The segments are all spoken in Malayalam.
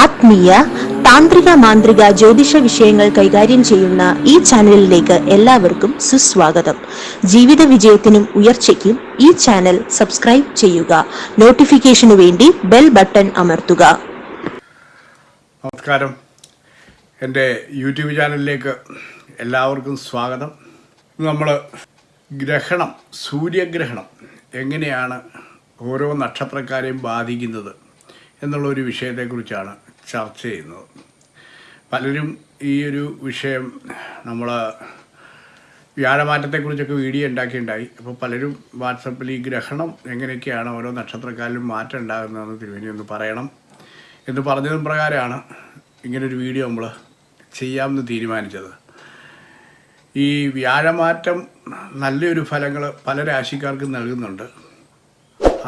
ആത്മീയ താന്ത്രിക മാന്ത്രിക ജ്യോതിഷ വിഷയങ്ങൾ കൈകാര്യം ചെയ്യുന്ന ഈ ചാനലിലേക്ക് എല്ലാവർക്കും സുസ്വാഗതം. ജീവിത വിജയത്തിനും ഉയർച്ചയ്ക്കും ഈ ചാനൽ സബ്സ്ക്രൈബ് ചെയ്യുക. നോട്ടിഫിക്കേഷനു വേണ്ടി ബെൽ ബട്ടൺ അമർത്തുക. നമസ്കാരം. എന്റെ യൂട്യൂബ് ചാനലിലേക്ക് എല്ലാവർക്കും സ്വാഗതം. നമ്മൾ ഗ്രഹണം സൂര്യഗ്രഹണം എങ്ങനെയാണ് ഓരോ നക്ഷത്രക്കാരെയും ബാധിക്കുന്നത്? എന്നുള്ളൊരു വിഷയത്തെക്കുറിച്ചാണ് ചർച്ച ചെയ്യുന്നത്. പലരും ഈ ഒരു വിഷയം നമ്മൾ വ്യാഴമാറ്റത്തെക്കുറിച്ചൊക്കെ വീഡിയോ ഉണ്ടാക്കിയിട്ടുണ്ടായി. അപ്പോൾ പലരും വാട്സപ്പിൽ ഈ ഗ്രഹണം എങ്ങനെയൊക്കെയാണ് ഓരോ നക്ഷത്രക്കാരിലും മാറ്റം ഉണ്ടാകുന്നതെന്ന് തിരുവേനി ഒന്ന് പറയണം എന്ന് പറഞ്ഞതും പ്രകാരമാണ് ഇങ്ങനൊരു വീഡിയോ നമ്മൾ ചെയ്യാമെന്ന് തീരുമാനിച്ചത്. ഈ വ്യാഴമാറ്റം നല്ലൊരു ഫലങ്ങൾ പല രാശിക്കാർക്കും നൽകുന്നുണ്ട്.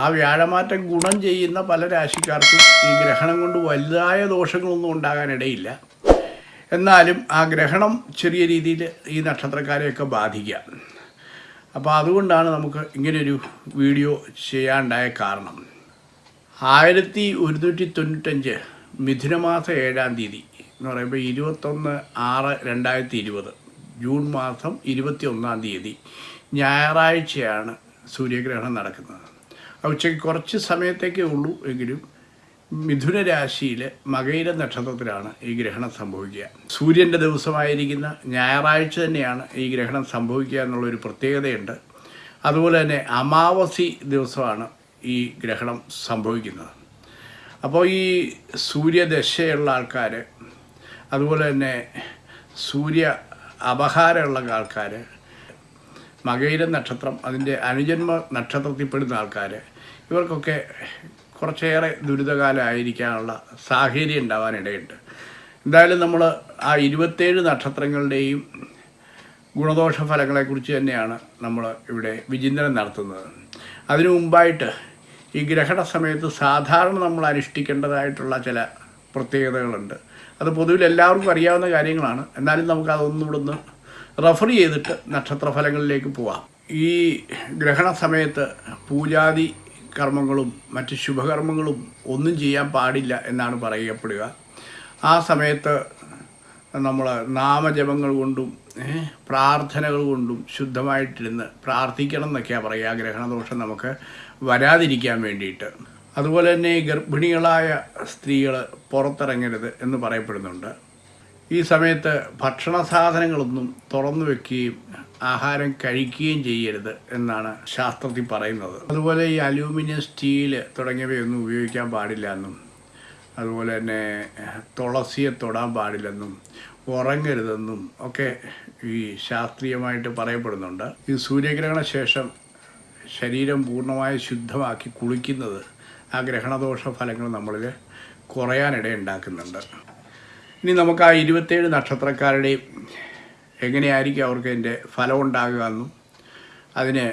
ആ വ്യാഴമാറ്റം ഗുണം ചെയ്യുന്ന പല രാശിക്കാർക്കും ഈ ഗ്രഹണം കൊണ്ട് വലുതായ ദോഷങ്ങളൊന്നും ഉണ്ടാകാനിടയില്ല. എന്നാലും ആ ഗ്രഹണം ചെറിയ രീതിയിൽ ഈ നക്ഷത്രക്കാരെയൊക്കെ ബാധിക്കാം അപ്പോൾ അതുകൊണ്ടാണ് നമുക്ക് ഇങ്ങനെയൊരു വീഡിയോ ചെയ്യാണ്ടായ കാരണം. ആയിരത്തി ഒരുന്നൂറ്റി തൊണ്ണൂറ്റഞ്ച് മിഥുനമാസം ഏഴാം തീയതി എന്ന് പറയുമ്പോൾ ഇരുപത്തൊന്ന് ആറ് രണ്ടായിരത്തി ഇരുപത് ജൂൺ മാസം ഇരുപത്തി ഒന്നാം തീയതി ഞായറാഴ്ചയാണ് സൂര്യഗ്രഹണം നടക്കുന്നത്. ഉച്ചയ്ക്ക് കുറച്ച് സമയത്തേക്കേ ഉള്ളൂ എങ്കിലും മിഥുന രാശിയിൽ മകയിര നക്ഷത്രത്തിലാണ് ഈ ഗ്രഹണം സംഭവിക്കുക. സൂര്യന്റെ ദിവസമായിരിക്കുന്ന ഞായറാഴ്ച തന്നെയാണ് ഈ ഗ്രഹണം സംഭവിക്കുക എന്നുള്ളൊരു പ്രത്യേകതയുണ്ട്. അതുപോലെ തന്നെ അമാവസി ദിവസമാണ് ഈ ഗ്രഹണം സംഭവിക്കുന്നത്. അപ്പോൾ ഈ സൂര്യദശയുള്ള ആൾക്കാർ അതുപോലെ തന്നെ സൂര്യ അപഹാരമുള്ള ആൾക്കാർ മകയിര നക്ഷത്രം അതിന്റെ അനുജന്മ നക്ഷത്രത്തിൽപ്പെടുന്ന ആൾക്കാർ ഇവർക്കൊക്കെ കുറച്ചേറെ ദുരിതകാലമായിരിക്കാനുള്ള സാഹചര്യം ഉണ്ടാവാനിടയുണ്ട്. എന്തായാലും നമ്മൾ ആ ഇരുപത്തേഴ് നക്ഷത്രങ്ങളുടെയും ഗുണദോഷ ഫലങ്ങളെക്കുറിച്ച് തന്നെയാണ് നമ്മൾ ഇവിടെ വിചിന്തനം നടത്തുന്നത്. അതിനു മുമ്പായിട്ട് ഈ ഗ്രഹണ സമയത്ത് സാധാരണ നമ്മൾ അനുഷ്ഠിക്കേണ്ടതായിട്ടുള്ള ചില പ്രത്യേകതകളുണ്ട്. അത് പൊതുവിൽ എല്ലാവർക്കും അറിയാവുന്ന കാര്യങ്ങളാണ്. എന്നാലും നമുക്ക് അതൊന്നും ഇവിടുന്ന് റെഫർ ചെയ്തിട്ട് നക്ഷത്രഫലങ്ങളിലേക്ക് പോവാം. ഈ ഗ്രഹണ സമയത്ത് പൂജാതി കർമ്മങ്ങളും മറ്റ് ശുഭകർമ്മങ്ങളും ഒന്നും ചെയ്യാൻ പാടില്ല എന്നാണ് പറയപ്പെടുക. ആ സമയത്ത് നമ്മൾ നാമജപങ്ങൾ കൊണ്ടും പ്രാർത്ഥനകൾ കൊണ്ടും ശുദ്ധമായിട്ടിരുന്ന് പ്രാർത്ഥിക്കണം എന്നൊക്കെയാണ് പറയുക. ഗ്രഹണദോഷം നമുക്ക് വരാതിരിക്കാൻ വേണ്ടിയിട്ട്. അതുപോലെ തന്നെ ഗർഭിണികളായ സ്ത്രീകൾ പുറത്തിറങ്ങരുത് എന്ന് പറയപ്പെടുന്നുണ്ട്. ഈ സമയത്ത് ഭക്ഷണ സാധനങ്ങളൊന്നും തുറന്നു വെക്കുകയും ആഹാരം കഴിക്കുകയും ചെയ്യരുത് എന്നാണ് ശാസ്ത്രത്തിൽ പറയുന്നത്. അതുപോലെ ഈ അലൂമിനിയം സ്റ്റീൽ തുടങ്ങിയവയൊന്നും ഉപയോഗിക്കാൻ പാടില്ല എന്നും അതുപോലെ തന്നെ തുളസിയെ തൊടാൻ പാടില്ലെന്നും ഉറങ്ങരുതെന്നും ഒക്കെ ഈ ശാസ്ത്രീയമായിട്ട് പറയപ്പെടുന്നുണ്ട്. ഈ സൂര്യഗ്രഹണ ശേഷം ശരീരം പൂർണമായി ശുദ്ധമാക്കി കുളിക്കുന്നത് ആ ഗ്രഹണദോഷ ഫലങ്ങൾ നമ്മളിൽ കുറയാനിടയുണ്ടാക്കുന്നുണ്ട്. ഇനി നമുക്ക് ആ ഇരുപത്തേഴ് നക്ഷത്രക്കാരുടെയും എങ്ങനെയായിരിക്കും അവർക്ക് അതിന്റെ ഫലം ഉണ്ടാകുക എന്നും അതിന്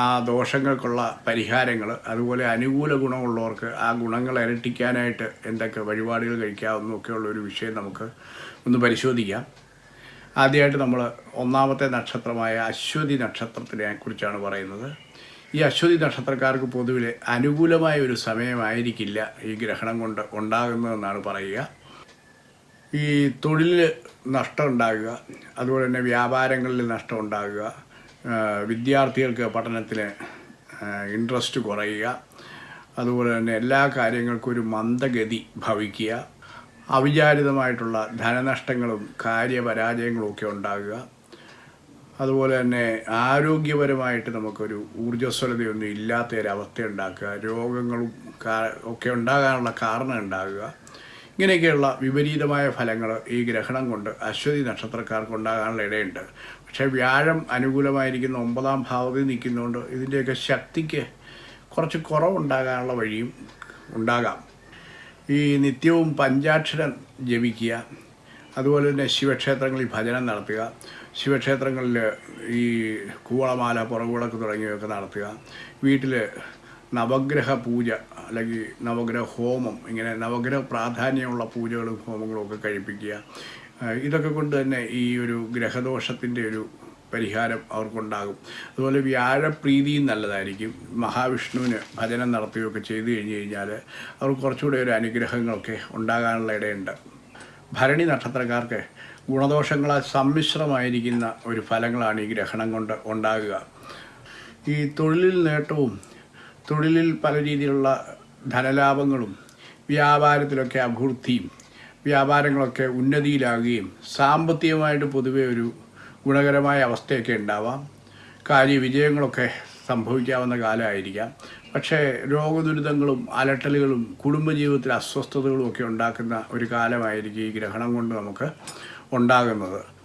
ആ ദോഷങ്ങൾക്കുള്ള പരിഹാരങ്ങൾ അതുപോലെ അനുകൂല ഗുണമുള്ളവർക്ക് ആ ഗുണങ്ങൾ ഇരട്ടിക്കാനായിട്ട് എന്തൊക്കെ വഴിപാടുകൾ കഴിക്കാവുന്നൊക്കെയുള്ള ഒരു വിഷയം നമുക്ക് ഒന്ന് പരിശോധിക്കാം. ആദ്യമായിട്ട് നമ്മൾ ഒന്നാമത്തെ നക്ഷത്രമായ അശ്വതി നക്ഷത്രത്തിനെ കുറിച്ചാണ് പറയുന്നത്. ഈ അശ്വതി നക്ഷത്രക്കാർക്ക് പൊതുവിൽ അനുകൂലമായ ഒരു സമയമായിരിക്കില്ല ഈ ഗ്രഹണം കൊണ്ട് ഉണ്ടാകുന്നതെന്നാണ് പറയുക. ഈ തൊഴിലിൽ നഷ്ടം ഉണ്ടാകുക അതുപോലെ തന്നെ വ്യാപാരങ്ങളിൽ നഷ്ടം ഉണ്ടാകുക വിദ്യാർത്ഥികൾക്ക് പഠനത്തിന് ഇൻട്രസ്റ്റ് കുറയുക അതുപോലെ തന്നെ എല്ലാ കാര്യങ്ങൾക്കും ഒരു മന്ദഗതി ഭവിക്കുക അവിചാരിതമായിട്ടുള്ള ധനനഷ്ടങ്ങളും കാര്യപരാജയങ്ങളും ഒക്കെ ഉണ്ടാകുക അതുപോലെ തന്നെ ആരോഗ്യപരമായിട്ട് നമുക്കൊരു ഊർജസ്വലതയൊന്നും ഇല്ലാത്ത ഒരവസ്ഥ ഉണ്ടാക്കുക രോഗങ്ങളും ഒക്കെ ഉണ്ടാകാനുള്ള കാരണം ഉണ്ടാകുക ഇങ്ങനെയൊക്കെയുള്ള വിപരീതമായ ഫലങ്ങൾ ഈ ഗ്രഹണം കൊണ്ട് അശ്വതി നക്ഷത്രക്കാർക്ക് ഉണ്ടാകാനുള്ള ഇടയുണ്ട്. പക്ഷേ വ്യാഴം അനുകൂലമായിരിക്കുന്ന ഒമ്പതാം ഭാവത്തിൽ നിൽക്കുന്നതുകൊണ്ട് ഇതിന്റെയൊക്കെ ശക്തിക്ക് കുറച്ച് കുറവുണ്ടാകാനുള്ള വഴിയും ഉണ്ടാകാം. ഈ നിത്യവും പഞ്ചാക്ഷരം ജപിക്കുക അതുപോലെ തന്നെ ശിവക്ഷേത്രങ്ങളിൽ ഭജനം നടത്തുക ശിവക്ഷേത്രങ്ങളിൽ ഈ കൂവളമാല പുറകുവിളക്ക് തുടങ്ങിയവയൊക്കെ നടത്തുക വീട്ടിൽ നവഗ്രഹ പൂജ അല്ലെങ്കിൽ നവഗ്രഹ ഹോമം ഇങ്ങനെ നവഗ്രഹ പ്രാധാന്യമുള്ള പൂജകളും ഹോമങ്ങളും ഒക്കെ കഴിപ്പിക്കുക. ഇതൊക്കെ കൊണ്ട് തന്നെ ഈ ഒരു ഗ്രഹദോഷത്തിന്റെ ഒരു പരിഹാരം അവർക്കുണ്ടാകും. അതുപോലെ വ്യാഴപ്രീതിയും നല്ലതായിരിക്കും. മഹാവിഷ്ണുവിന് ഭജനം നടത്തുകയൊക്കെ ചെയ്തു കഴിഞ്ഞ് കഴിഞ്ഞാൽ അവർക്ക് കുറച്ചുകൂടെ ഒരു അനുഗ്രഹങ്ങളൊക്കെ ഉണ്ടാകാനുള്ള ഇടയുണ്ട്. ഭരണി നക്ഷത്രക്കാർക്ക് ഗുണദോഷങ്ങളാൽ സമ്മിശ്രമായിരിക്കുന്ന ഒരു ഫലങ്ങളാണ് ഈ ഗ്രഹണം കൊണ്ട് ഉണ്ടാകുക. ഈ തൊഴിലിൽ നേട്ടവും തൊഴിലിൽ പല രീതിയിലുള്ള ധനലാഭങ്ങളും വ്യാപാരത്തിലൊക്കെ അഭിവൃദ്ധിയും വ്യാപാരങ്ങളൊക്കെ ഉന്നതിയിലാകുകയും സാമ്പത്തികമായിട്ട് പൊതുവെ ഒരു ഗുണകരമായ അവസ്ഥയൊക്കെ ഉണ്ടാവാം. കാര്യവിജയങ്ങളൊക്കെ സംഭവിക്കാവുന്ന കാലമായിരിക്കാം. പക്ഷേ രോഗദുരിതങ്ങളും അലട്ടലുകളും കുടുംബജീവിതത്തിൽ അസ്വസ്ഥതകളും ഒക്കെ ഉണ്ടാക്കുന്ന ഒരു കാലമായിരിക്കും ഈ ഗ്രഹണം കൊണ്ട് നമുക്ക് ഉണ്ടാകുന്നത്.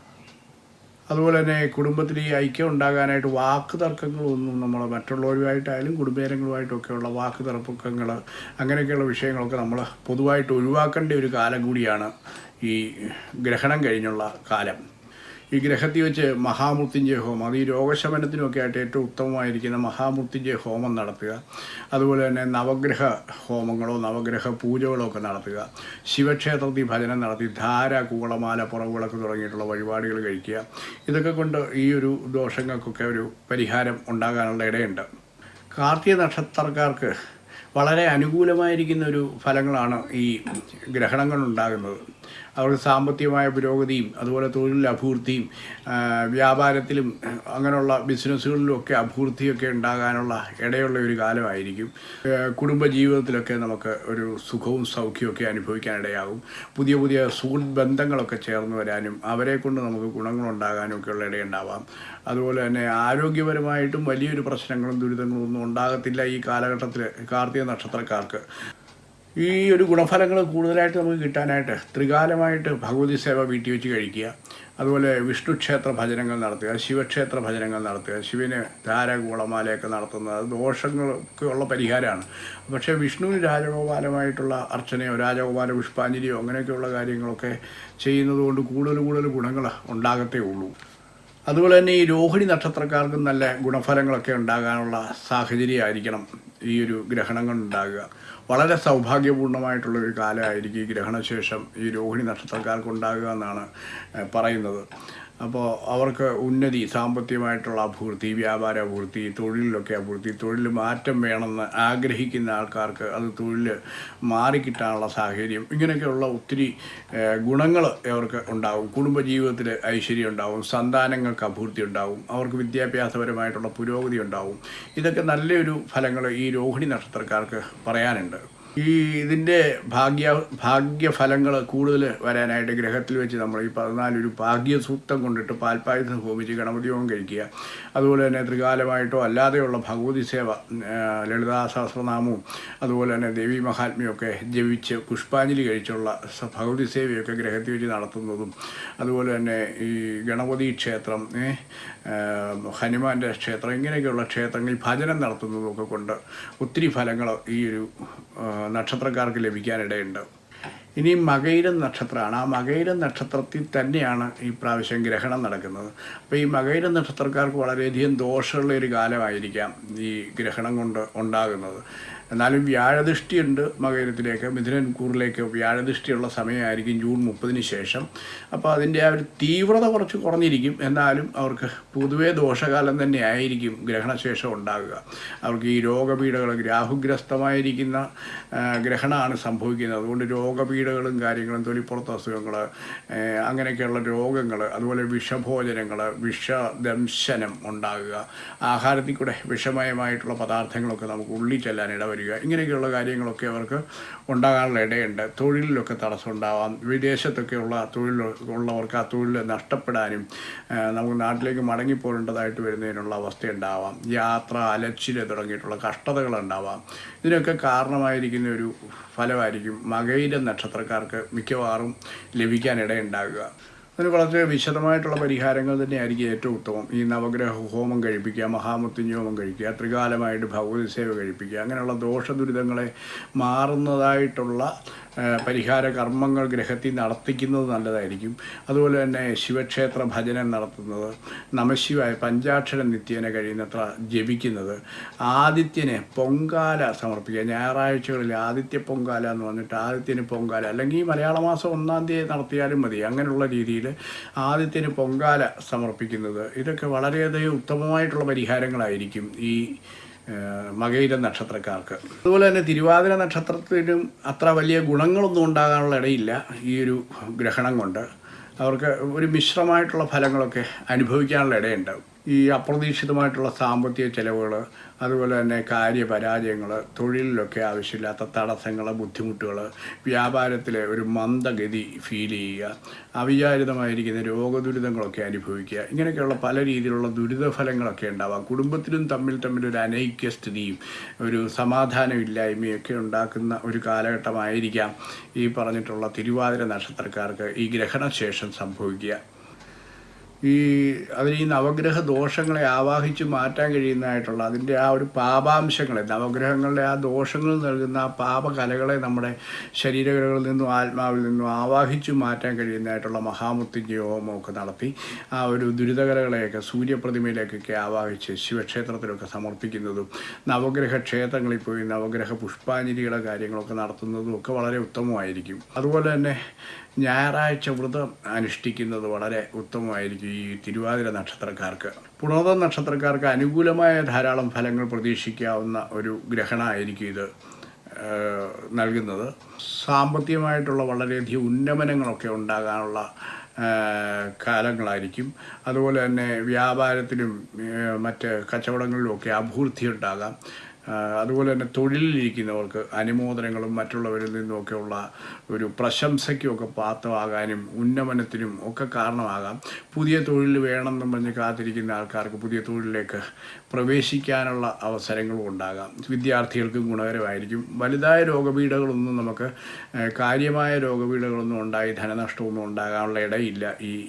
അതുപോലെ തന്നെ കുടുംബത്തിൽ ഈ ഐക്യം ഉണ്ടാകാനായിട്ട് വാക്ക് തർക്കങ്ങളൊന്നും നമ്മൾ മറ്റുള്ളവരുമായിട്ടായാലും കുടുംബേരങ്ങളുമായിട്ടൊക്കെയുള്ള വാക്ക് തർക്കങ്ങൾ അങ്ങനെയൊക്കെയുള്ള വിഷയങ്ങളൊക്കെ നമ്മൾ പൊതുവായിട്ട് ഒഴിവാക്കേണ്ട ഒരു കാലം കൂടിയാണ് ഈ ഗ്രഹണം കഴിഞ്ഞുള്ള കാലം. ഈ ഗ്രഹത്തിൽ വെച്ച് മഹാമൃത്യുഞ്ജയ ഹോമം അത് ഈ രോഗശമനത്തിനുമൊക്കെ ആയിട്ട് ഏറ്റവും ഉത്തമമായിരിക്കുന്ന മഹാമൃത്യുഞ്ജയ ഹോമം നടത്തുക. അതുപോലെ തന്നെ നവഗ്രഹ ഹോമങ്ങളോ നവഗ്രഹ പൂജകളോ ഒക്കെ നടത്തുക. ശിവക്ഷേത്രത്തിൽ ഭജനം നടത്തി ധാര കൂളമാല പുറവുകളൊക്കെ തുടങ്ങിയിട്ടുള്ള വഴിപാടുകൾ കഴിക്കുക. ഇതൊക്കെ കൊണ്ട് ഈ ഒരു ദോഷങ്ങൾക്കൊക്കെ ഒരു പരിഹാരം ഉണ്ടാകാനുള്ള ഇടയുണ്ട്. കാർത്തിക നക്ഷത്രക്കാർക്ക് വളരെ അനുകൂലമായിരിക്കുന്ന ഒരു ഫലങ്ങളാണ് ഈ ഗ്രഹണങ്ങൾ ഉണ്ടാകുന്നത്. അവർക്ക് സാമ്പത്തികമായ പുരോഗതിയും അതുപോലെ തൊഴിലിൽ അഭിവൃദ്ധിയും വ്യാപാരത്തിലും അങ്ങനെയുള്ള ബിസിനസ്സുകളിലും ഒക്കെ അഭിവൃദ്ധിയൊക്കെ ഉണ്ടാകാനുള്ള ഇടയുള്ള ഒരു കാലമായിരിക്കും. കുടുംബ ജീവിതത്തിലൊക്കെ നമുക്ക് ഒരു സുഖവും സൗഖ്യമൊക്കെ അനുഭവിക്കാനിടയാകും. പുതിയ പുതിയ സുഹൃത്ത് ബന്ധങ്ങളൊക്കെ ചേർന്ന് വരാനും അവരെ കൊണ്ട് നമുക്ക് ഗുണങ്ങളുണ്ടാകാനും ഒക്കെയുള്ള ഇടയുണ്ടാവാം. അതുപോലെ തന്നെ ആരോഗ്യപരമായിട്ടും വലിയൊരു പ്രശ്നങ്ങളും ദുരിതങ്ങളും ഒന്നും ഉണ്ടാകത്തില്ല ഈ കാലഘട്ടത്തിൽ കാർത്തിക നക്ഷത്രക്കാർക്ക്. ഈ ഒരു ഗുണഫലങ്ങൾ കൂടുതലായിട്ട് നമുക്ക് കിട്ടാനായിട്ട് ത്രികാലമായിട്ട് ഭഗവതി സേവ വീട്ടിൽ വെച്ച് കഴിക്കുക. അതുപോലെ വിഷ്ണു ക്ഷേത്ര ഭജനങ്ങൾ നടത്തുക ശിവക്ഷേത്ര ഭജനങ്ങൾ നടത്തുക ശിവന് ധാര ഗുളമാലയൊക്കെ നടത്തുന്നത് അത് ദോഷങ്ങളൊക്കെ ഉള്ള പരിഹാരമാണ്. പക്ഷേ വിഷ്ണുവിന് രാജഗോപാലമായിട്ടുള്ള അർച്ചനയോ രാജഗോപാല പുഷ്പാഞ്ജലിയോ അങ്ങനെയൊക്കെയുള്ള കാര്യങ്ങളൊക്കെ ചെയ്യുന്നത് കൊണ്ട് കൂടുതൽ കൂടുതൽ ഗുണങ്ങൾ ഉണ്ടാകത്തേ ഉള്ളൂ. അതുപോലെ തന്നെ ഈ രോഹിണി നക്ഷത്രക്കാർക്കും നല്ല ഗുണഫലങ്ങളൊക്കെ ഉണ്ടാകാനുള്ള സാഹചര്യമായിരിക്കണം ഈ ഒരു ഗ്രഹണങ്ങൾ ഉണ്ടാകുക. വളരെ സൗഭാഗ്യപൂർണമായിട്ടുള്ളൊരു കാലമായിരിക്കും ഈ ഗ്രഹണശേഷം ഈ രോഹിണി നക്ഷത്രക്കാർക്ക് ഉണ്ടാകുക എന്നാണ് പറയുന്നത്. അപ്പോൾ അവർക്ക് ഉന്നതി സാമ്പത്തികമായിട്ടുള്ള അഭിവൃദ്ധി വ്യാപാര അഭിവൃദ്ധി തൊഴിലിലൊക്കെ അഭിവൃദ്ധി തൊഴിൽ മാറ്റം വേണമെന്ന് ആഗ്രഹിക്കുന്ന ആൾക്കാർക്ക് അത് തൊഴിൽ മാറിക്കിട്ടാനുള്ള സാഹചര്യം. ഇങ്ങനെയൊക്കെയുള്ള ഒത്തിരി ഗുണങ്ങൾ അവർക്ക് ഉണ്ടാവും. കുടുംബജീവിതത്തിൽ ഐശ്വര്യം ഉണ്ടാവും സന്താനങ്ങൾക്ക് അഭിവൃദ്ധി ഉണ്ടാവും അവർക്ക് വിദ്യാഭ്യാസപരമായിട്ടുള്ള പുരോഗതി ഉണ്ടാവും. ഇതൊക്കെ നല്ലൊരു ഫലങ്ങൾ ഈ രോഹിണി നക്ഷത്രക്കാർക്ക് പറയാനുണ്ട്. ഈ ഇതിന്റെ ഭാഗ്യ ഭാഗ്യഫലങ്ങൾ കൂടുതൽ വരാനായിട്ട് ഗ്രഹത്തിൽ വെച്ച് നമ്മൾ ഈ പതിനാലൊരു ഭാഗ്യസൂക്തം കൊണ്ടിട്ട് പാൽപ്പായസം ഹോമിച്ച് ഗണപതിയോഗം കഴിക്കുക. അതുപോലെ തന്നെ ത്രികാലമായിട്ടോ അല്ലാതെയുള്ള ഭഗവതി സേവ ലളിതാ അതുപോലെ തന്നെ ദേവി മഹാത്മ്യമൊക്കെ ജപിച്ച് പുഷ്പാഞ്ജലി കഴിച്ചുള്ള ഭഗവതി സേവയൊക്കെ ഗ്രഹത്തിൽ വെച്ച് നടത്തുന്നതും അതുപോലെ തന്നെ ഈ ഗണപതി ക്ഷേത്രം ഹനുമാന്റെ ക്ഷേത്രം ഇങ്ങനെയൊക്കെയുള്ള ക്ഷേത്രങ്ങളിൽ ഭജനം നടത്തുന്നതൊക്കെ കൊണ്ട് ഒത്തിരി ഫലങ്ങൾ ഈ ഒരു നക്ഷത്രക്കാർക്ക് ലഭിക്കാനിടയുണ്ട്. ഇനി മകയിരം നക്ഷത്രമാണ്. ആ മകയിരം നക്ഷത്രത്തിൽ തന്നെയാണ് ഈ പ്രാവശ്യം ഗ്രഹണം നടക്കുന്നത്. അപ്പോൾ ഈ മകയിരം നക്ഷത്രക്കാർക്ക് വളരെയധികം ദോഷമുള്ള ഒരു കാലമായിരിക്കാം ഈ ഗ്രഹണം കൊണ്ട് ഉണ്ടാകുന്നത്. എന്നാലും വ്യാഴദൃഷ്ടിയുണ്ട് മകരത്തിലേക്ക് മിഥുനൻകൂറിലേക്ക്. വ്യാഴദൃഷ്ടിയുള്ള സമയമായിരിക്കും ജൂൺ മുപ്പതിന് ശേഷം. അപ്പോൾ അതിന്റെ ആ ഒരു തീവ്രത കുറച്ച് കുറഞ്ഞിരിക്കും. എന്നാലും അവർക്ക് പൊതുവേ ദോഷകാലം തന്നെ ആയിരിക്കും ഗ്രഹണശേഷം ഉണ്ടാകുക. അവർക്ക് ഈ രോഗപീഠകൾ രാഹുഗ്രസ്തമായിരിക്കുന്ന ഗ്രഹണമാണ് സംഭവിക്കുന്നത്. അതുകൊണ്ട് രോഗപീഠകളും കാര്യങ്ങളും തൊലിപ്പുറത്ത് അസുഖങ്ങൾ അങ്ങനെയൊക്കെയുള്ള രോഗങ്ങൾ അതുപോലെ വിഷഭോജനങ്ങൾ വിഷദംശനം ഉണ്ടാകുക. ആഹാരത്തിൽ കൂടെ വിഷമയമായിട്ടുള്ള പദാർത്ഥങ്ങളൊക്കെ നമുക്ക് ഉള്ളിൽ ചെല്ലാൻ ഇടവരിക ഇങ്ങനെയൊക്കെയുള്ള കാര്യങ്ങളൊക്കെ അവർക്ക് ഉണ്ടാകാനുള്ള ഇടയുണ്ട്. തൊഴിലിലൊക്കെ തടസ്സം ഉണ്ടാവാം വിദേശത്തൊക്കെയുള്ള തൊഴിൽ ഉള്ളവർക്ക് ആ തൊഴിൽ നഷ്ടപ്പെടാനും നമുക്ക് നാട്ടിലേക്ക് മടങ്ങിപ്പോരേണ്ടതായിട്ട് വരുന്നതിനുള്ള അവസ്ഥയുണ്ടാവാം. യാത്ര അലച്ചിൽ തുടങ്ങിയിട്ടുള്ള കഷ്ടതകൾ ഉണ്ടാവാം ഇതിനൊക്കെ കാരണമായിരിക്കുന്ന ഒരു ഫലമായിരിക്കും മകയിര നക്ഷത്രക്കാർക്ക് മിക്കവാറും ലഭിക്കാനിടയുണ്ടാകുക അതിന് വളരെ വിശദമായിട്ടുള്ള പരിഹാരങ്ങൾ തന്നെയായിരിക്കും ഏറ്റവും ഉത്തമം. ഈ നവഗ്രഹ ഹോമം കഴിപ്പിക്കുക മഹാമൃത്യുഞ്ജയ ഹോമം കഴിക്കുക ത്രികാലമായിട്ട് ഭഗവതി സേവ കഴിപ്പിക്കുക അങ്ങനെയുള്ള ദോഷ ദുരിതങ്ങളെ മാറുന്നതായിട്ടുള്ള പരിഹാര കർമ്മങ്ങൾ ഗ്രഹത്തിൽ നടത്തിക്കുന്നത് നല്ലതായിരിക്കും. അതുപോലെ തന്നെ ശിവക്ഷേത്ര ഭജനം നടത്തുന്നത് നമശിവായ പഞ്ചാക്ഷരം നിത്യേന കഴിയുന്നത്ര ജപിക്കുന്നത് ആദിത്യനെ പൊങ്കാല സമർപ്പിക്കുക. ഞായറാഴ്ചകളിൽ ആദിത്യ പൊങ്കാല എന്ന് പറഞ്ഞിട്ട് ആദിത്യന് പൊങ്കാല അല്ലെങ്കിൽ മലയാള മാസം ഒന്നാം തീയതി നടത്തിയാലും മതി. അങ്ങനെയുള്ള രീതിയിൽ ആദിത്യന് പൊങ്കാല സമർപ്പിക്കുന്നത്. ഇതൊക്കെ വളരെയധികം ഉത്തമമായിട്ടുള്ള പരിഹാരങ്ങളായിരിക്കും ഈ ഏഹ്, മകയിര നക്ഷത്രക്കാർക്ക്. അതുപോലെ തന്നെ തിരുവാതിര നക്ഷത്രത്തിനും അത്ര വലിയ ഗുണങ്ങളൊന്നും ഉണ്ടാകാനുള്ള ഇടയില്ല ഈ ഒരു ഗ്രഹണം കൊണ്ട്. അവർക്ക് ഒരു മിശ്രമായിട്ടുള്ള ഫലങ്ങളൊക്കെ അനുഭവിക്കാനുള്ള ഇടയുണ്ട് ഈ അപ്രതീക്ഷിതമായിട്ടുള്ള സാമ്പത്തിക ചെലവുകൾ അതുപോലെ തന്നെ കാര്യപരാജയങ്ങൾ തൊഴിലിലൊക്കെ ആവശ്യമില്ലാത്ത തടസ്സങ്ങൾ ബുദ്ധിമുട്ടുകൾ വ്യാപാരത്തിലെ ഒരു മന്ദഗതി ഫീൽ ചെയ്യുക അവിചാരിതമായിരിക്കുന്ന രോഗദുരിതങ്ങളൊക്കെ അനുഭവിക്കുക ഇങ്ങനെയൊക്കെയുള്ള പല രീതിയിലുള്ള ദുരിതഫലങ്ങളൊക്കെ ഉണ്ടാവാം. കുടുംബത്തിലും തമ്മിൽ തമ്മിൽ ഒരു അനൈക്യസ്ഥിതിയും ഒരു സമാധാനമില്ലായ്മയൊക്കെ ഉണ്ടാക്കുന്ന ഒരു കാലഘട്ടമായിരിക്കാം ഈ പറഞ്ഞിട്ടുള്ള തിരുവാതിര നക്ഷത്രക്കാർക്ക് ഈ ഗ്രഹണശേഷം സംഭവിക്കുക. ഈ അവർ ഈ നവഗ്രഹ ദോഷങ്ങളെ ആവാഹിച്ച് മാറ്റാൻ കഴിയുന്നതായിട്ടുള്ള അതിന്റെ ആ ഒരു പാപാംശങ്ങളെ നവഗ്രഹങ്ങളുടെ ആ ദോഷങ്ങൾ നൽകുന്ന ആ പാപകലകളെ നമ്മുടെ ശരീരകലകളിൽ നിന്നും ആത്മാവിൽ നിന്നും ആവാഹിച്ച് മാറ്റാൻ കഴിയുന്നതായിട്ടുള്ള മഹാമുത്തിന്റെ ഹോമമൊക്കെ നടത്തി ആ ഒരു ദുരിതകലകളെയൊക്കെ സൂര്യപ്രതിമയിലേക്കൊക്കെ ആവാഹിച്ച് ശിവക്ഷേത്രത്തിലൊക്കെ സമർപ്പിക്കുന്നതും നവഗ്രഹ ക്ഷേത്രങ്ങളിൽ പോയി നവഗ്രഹ പുഷ്പാഞ്ജലികളെ കാര്യങ്ങളൊക്കെ നടത്തുന്നതും ഒക്കെ വളരെ ഉത്തമമായിരിക്കും. അതുപോലെ തന്നെ ഞായറാഴ്ച വ്രതം അനുഷ്ഠിക്കുന്നത് വളരെ ഉത്തമമായിരിക്കും ഈ തിരുവാതിര നക്ഷത്രക്കാർക്ക്. പുണോദ നക്ഷത്രക്കാർക്ക് അനുകൂലമായ ധാരാളം ഫലങ്ങൾ പ്രതീക്ഷിക്കാവുന്ന ഒരു ഗ്രഹണമായിരിക്കും ഇത് നൽകുന്നത്. സാമ്പത്തികമായിട്ടുള്ള വളരെയധികം ഉന്നമനങ്ങളൊക്കെ ഉണ്ടാകാനുള്ള കാലങ്ങളായിരിക്കും. അതുപോലെ തന്നെ വ്യാപാരത്തിലും മറ്റ് കച്ചവടങ്ങളിലുമൊക്കെ അഭിവൃദ്ധി ഉണ്ടാകാം. അതുപോലെ തന്നെ തൊഴിലിലിരിക്കുന്നവർക്ക് അനുമോദനങ്ങളും മറ്റുള്ളവരിൽ നിന്നുമൊക്കെയുള്ള ഒരു പ്രശംസയ്ക്കുമൊക്കെ പാത്രമാകാനും ഉന്നമനത്തിനും ഒക്കെ കാരണമാകാം. പുതിയ തൊഴിൽ വേണമെന്ന് പറഞ്ഞ് കാത്തിരിക്കുന്ന ആൾക്കാർക്ക് പുതിയ തൊഴിലിലേക്ക് പ്രവേശിക്കാനുള്ള അവസരങ്ങളും ഉണ്ടാകാം. വിദ്യാർത്ഥികൾക്കും ഗുണകരമായിരിക്കും. വലുതായ രോഗപീഠകളൊന്നും നമുക്ക് കാര്യമായ രോഗപീഠകളൊന്നും ഉണ്ടായി ധനനഷ്ടമൊന്നും ഉണ്ടാകാനുള്ള ഇടയില്ല ഈ